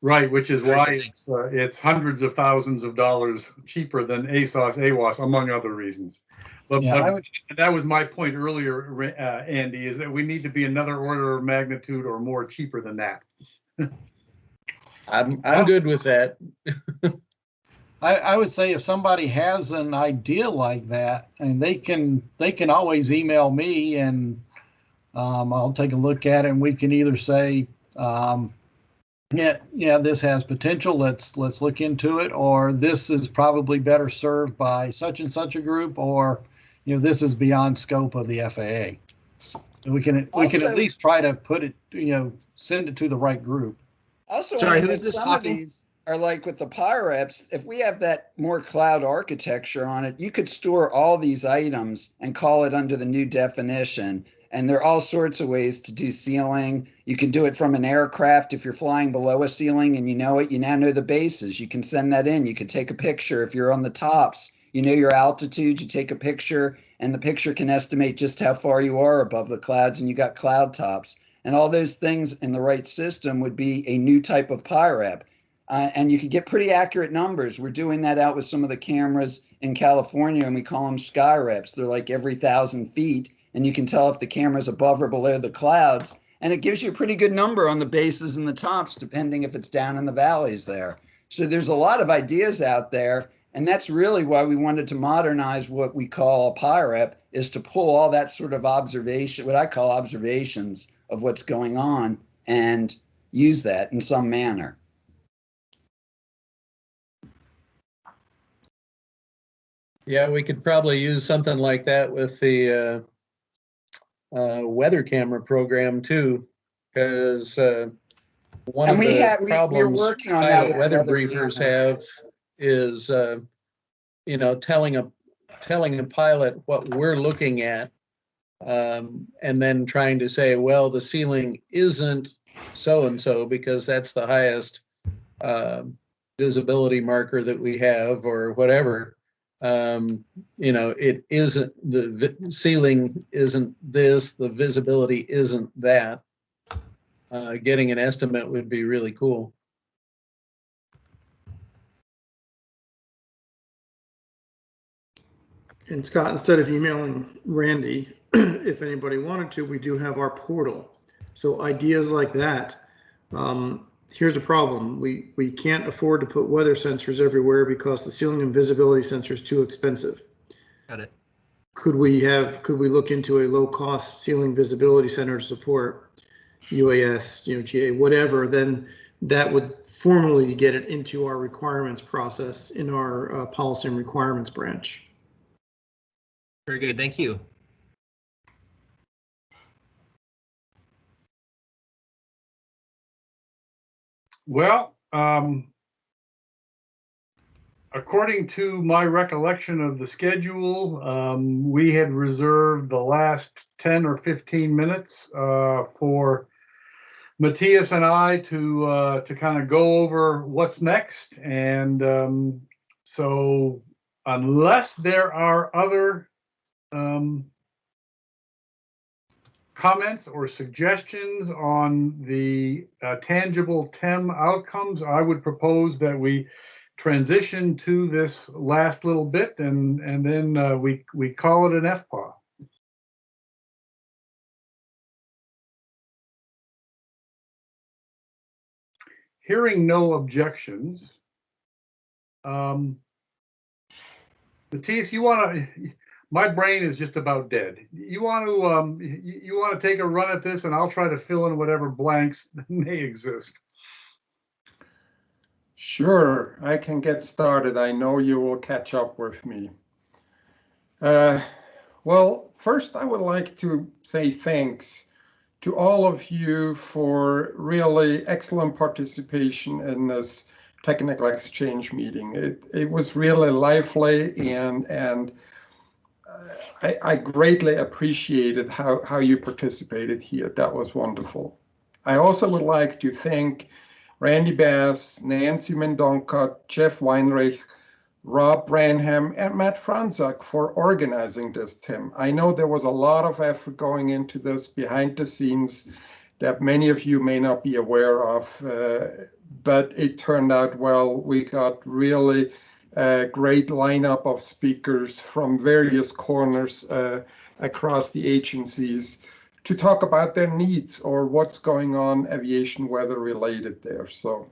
Right, which is why it's, uh, it's hundreds of thousands of dollars cheaper than ASOS, AWOS, among other reasons. But, Yeah, I but would- that was my point earlier, uh, Andy, is that we need to be another order of magnitude or more cheaper than that. I'm, I'm good with that. I, I would say if somebody has an idea like that, and they can they can always email me, and um, I'll take a look at it, and we can either say, um, yeah, yeah, this has potential. Let's let's look into it, or this is probably better served by such and such a group, or you know, this is beyond scope of the FAA. And we can we can at least try to put it, you know, send it to the right group. Also, Sorry, wonder who if is this some of talking? these are like with the PIREPs, if we have that more cloud architecture on it, you could store all these items and call it under the new definition. And there are all sorts of ways to do ceiling. You can do it from an aircraft if you're flying below a ceiling and you know it, you now know the bases. You can send that in. You can take a picture if you're on the tops. You know your altitude, you take a picture, and the picture can estimate just how far you are above the clouds, and you got cloud tops. And all those things in the right system would be a new type of PIREP. Uh, and you can get pretty accurate numbers. We're doing that out with some of the cameras in California, and we call them sky reps. They're like every thousand feet, and you can tell if the camera's above or below the clouds. And it gives you a pretty good number on the bases and the tops, depending if it's down in the valleys there. So there's a lot of ideas out there. And that's really why we wanted to modernize what we call a PIREP is to pull all that sort of observation, what I call observations of what's going on and use that in some manner. Yeah, we could probably use something like that with the uh, uh, weather camera program too, because uh, one And of we the have- we- problems working on that pilot weather briefers cameras. have is, uh, you know, telling a telling a pilot what we're looking at, um, and then trying to say, well, the ceiling isn't so and so because that's the highest um visibility marker that we have or whatever. Um, you know, it isn't the ceiling isn't this, the visibility isn't that. Uh, getting an estimate would be really cool. And Scott, instead of emailing Randy, if anybody wanted to, we do have our portal. So ideas like that. Um, here's a problem. We, we can't afford to put weather sensors everywhere because the ceiling and visibility sensor is too expensive. Got it. Could we have, could we look into a low cost ceiling visibility center to support UAS, you know, GA, whatever, then that would formally get it into our requirements process in our uh, policy and requirements branch. Very good. Thank you. Well, um, according to my recollection of the schedule, um, we had reserved the last 10 or 15 minutes uh, for Matthias and I to uh, to kind of go over what's next. And um, so, unless there are other um, comments or suggestions on the uh, tangible TEM outcomes, I would propose that we transition to this last little bit and, and then uh, we, we call it an FPAW. Hearing no objections, um, Matthias, you want to, my brain is just about dead. You want to um, you, want to take a run at this, and I'll try to fill in whatever blanks may exist. Sure, I can get started. I know you will catch up with me. Uh, well, first, I would like to say thanks to all of you for really excellent participation in this technical exchange meeting. It, it was really lively and and I, I, greatly appreciated how, how you participated here. That was wonderful. I also would like to thank Randy Bass, Nancy Mendonca, Jeff Weinreich, Rob Branham, and Matt Fronzak for organizing this, TEM. I know there was a lot of effort going into this behind the scenes that many of you may not be aware of, uh, but it turned out well. We got really a great lineup of speakers from various corners uh, across the agencies to talk about their needs or what's going on aviation weather related there. So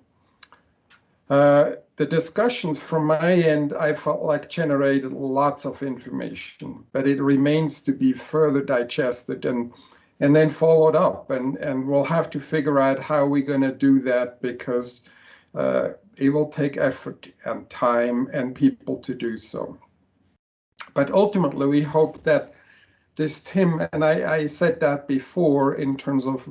uh, the discussions from my end, I felt like generated lots of information, but it remains to be further digested and and then followed up. And, and we'll have to figure out how we're going to do that because uh, it will take effort and time and people to do so. But ultimately, we hope that this TEM, and I, I said that before in terms of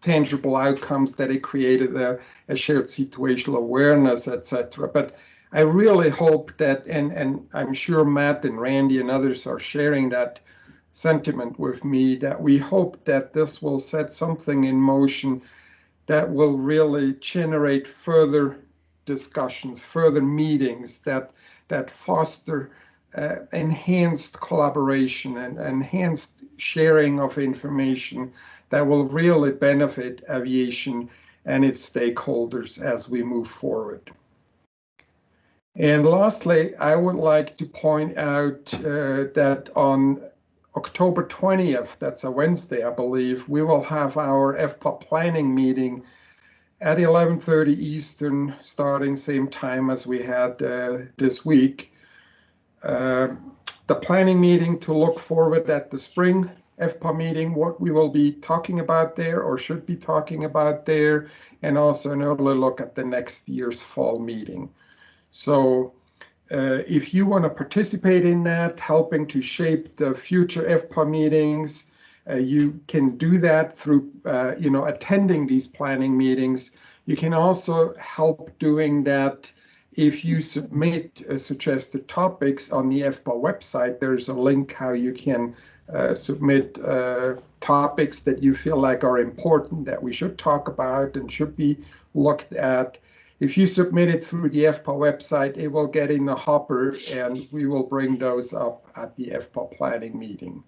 tangible outcomes that it created a, a shared situational awareness, etc. But I really hope that, and, and I'm sure Matt and Randy and others are sharing that sentiment with me, that we hope that this will set something in motion that will really generate further discussions, further meetings that that foster uh, enhanced collaboration and enhanced sharing of information that will really benefit aviation and its stakeholders as we move forward. And lastly, I would like to point out uh, that on October 20th, that's a Wednesday, I believe, we will have our FPA planning meeting at 11:30 Eastern, starting same time as we had uh, this week. Uh, the planning meeting to look forward at the spring FPA meeting, what we will be talking about there or should be talking about there, and also an early look at the next year's fall meeting. So uh, if you want to participate in that, helping to shape the future FPA meetings, uh, you can do that through, uh, you know, attending these planning meetings. You can also help doing that if you submit uh, suggested topics on the FPA website. There's a link how you can uh, submit uh, topics that you feel like are important that we should talk about and should be looked at. If you submit it through the FPA website, it will get in the hopper and we will bring those up at the FPA planning meeting.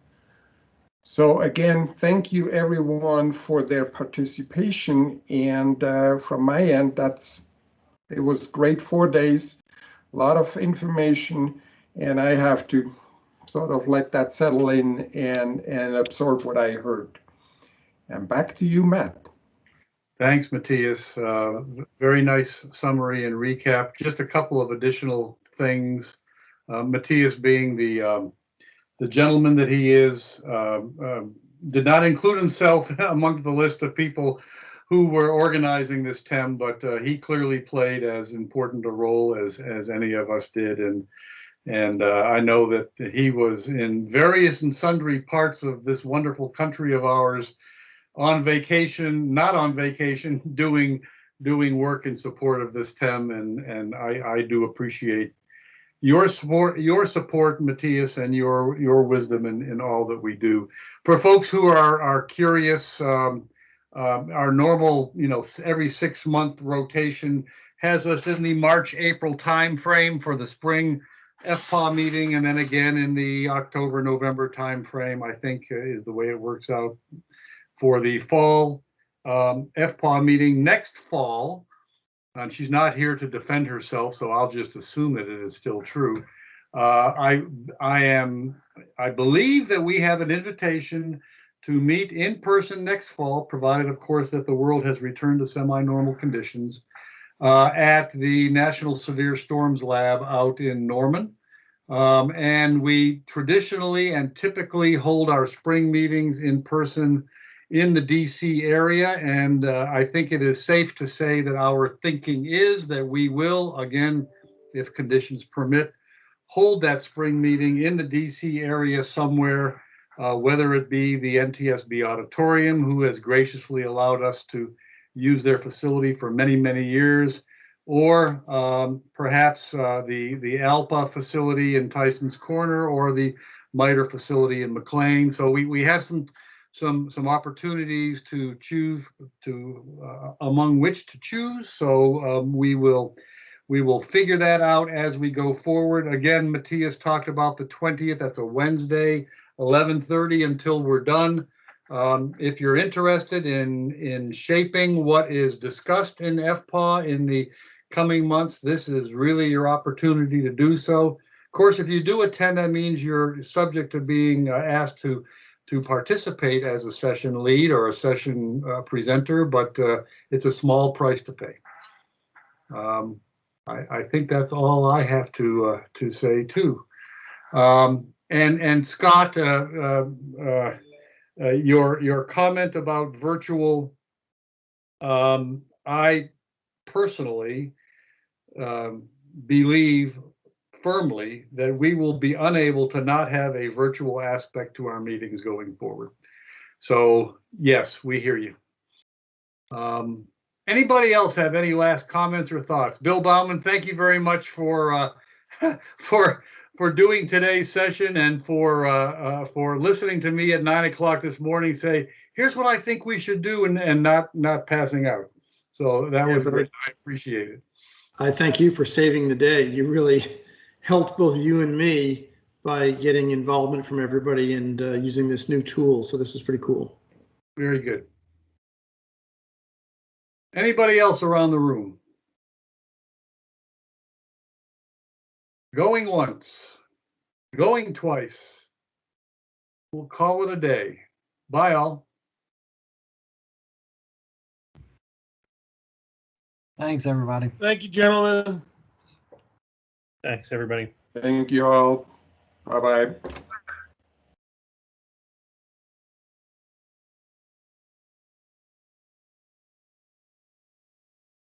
So again, thank you everyone for their participation. And uh, from my end, that's it was great four days, a lot of information, and I have to sort of let that settle in and and absorb what I heard. And back to you, Matt. Thanks, Matthias. Uh, very nice summary and recap. Just a couple of additional things. Uh, Matthias being the um, the gentleman that he is, um, um, did not include himself among the list of people who were organizing this TEM, but uh, he clearly played as important a role as as any of us did, and and uh, I know that he was in various and sundry parts of this wonderful country of ours, on vacation, not on vacation, doing doing work in support of this TEM, and and I I do appreciate your support, your support, Matthias, and your your wisdom in, in all that we do. For folks who are are curious, um, um, our normal, you know, every six month rotation has us in the March April time frame for the spring FPA meeting, and then again in the October November time frame. I think uh, is the way it works out for the fall um, FPA meeting next fall and she's not here to defend herself, so I'll just assume that it is still true. Uh, I I am I believe that we have an invitation to meet in person next fall, provided, of course, that the world has returned to semi-normal conditions, uh, at the National Severe Storms Lab out in Norman. Um, and we traditionally and typically hold our spring meetings in person in the DC area. And uh, I think it is safe to say that our thinking is that we will, again, if conditions permit, hold that spring meeting in the DC area somewhere, uh, whether it be the NTSB auditorium, who has graciously allowed us to use their facility for many, many years, or um, perhaps uh, the, the ALPA facility in Tyson's Corner or the MITRE facility in McLean. So we, we have some some some opportunities to choose to uh, among which to choose. So um, we will we will figure that out as we go forward. Again, Matthias talked about the 20th. That's a Wednesday, 11:30 until we're done. Um, if you're interested in in shaping what is discussed in FPA in the coming months, this is really your opportunity to do so. Of course, if you do attend, that means you're subject to being uh, asked to to participate as a session lead or a session uh, presenter, but uh, it's a small price to pay. Um, I, I, think that's all I have to uh, to say too. Um, and and Scott, uh, uh, uh, your your comment about virtual, um, I personally um, believe firmly that we will be unable to not have a virtual aspect to our meetings going forward. So yes, we hear you. Um, anybody else have any last comments or thoughts? Bill Bauman, thank you very much for uh, for for doing today's session and for uh, uh, for listening to me at nine o'clock this morning say, here's what I think we should do and, and not not passing out. So that yeah, was great. I appreciate it. I thank you for saving the day. You really helped both you and me by getting involvement from everybody and uh, using this new tool. So this was pretty cool. Very good. Anybody else around the room? Going once, going twice. we'll call it a day. Bye all. Thanks, everybody. Thank you, gentlemen. Thanks, everybody. Thank you all. Bye-bye.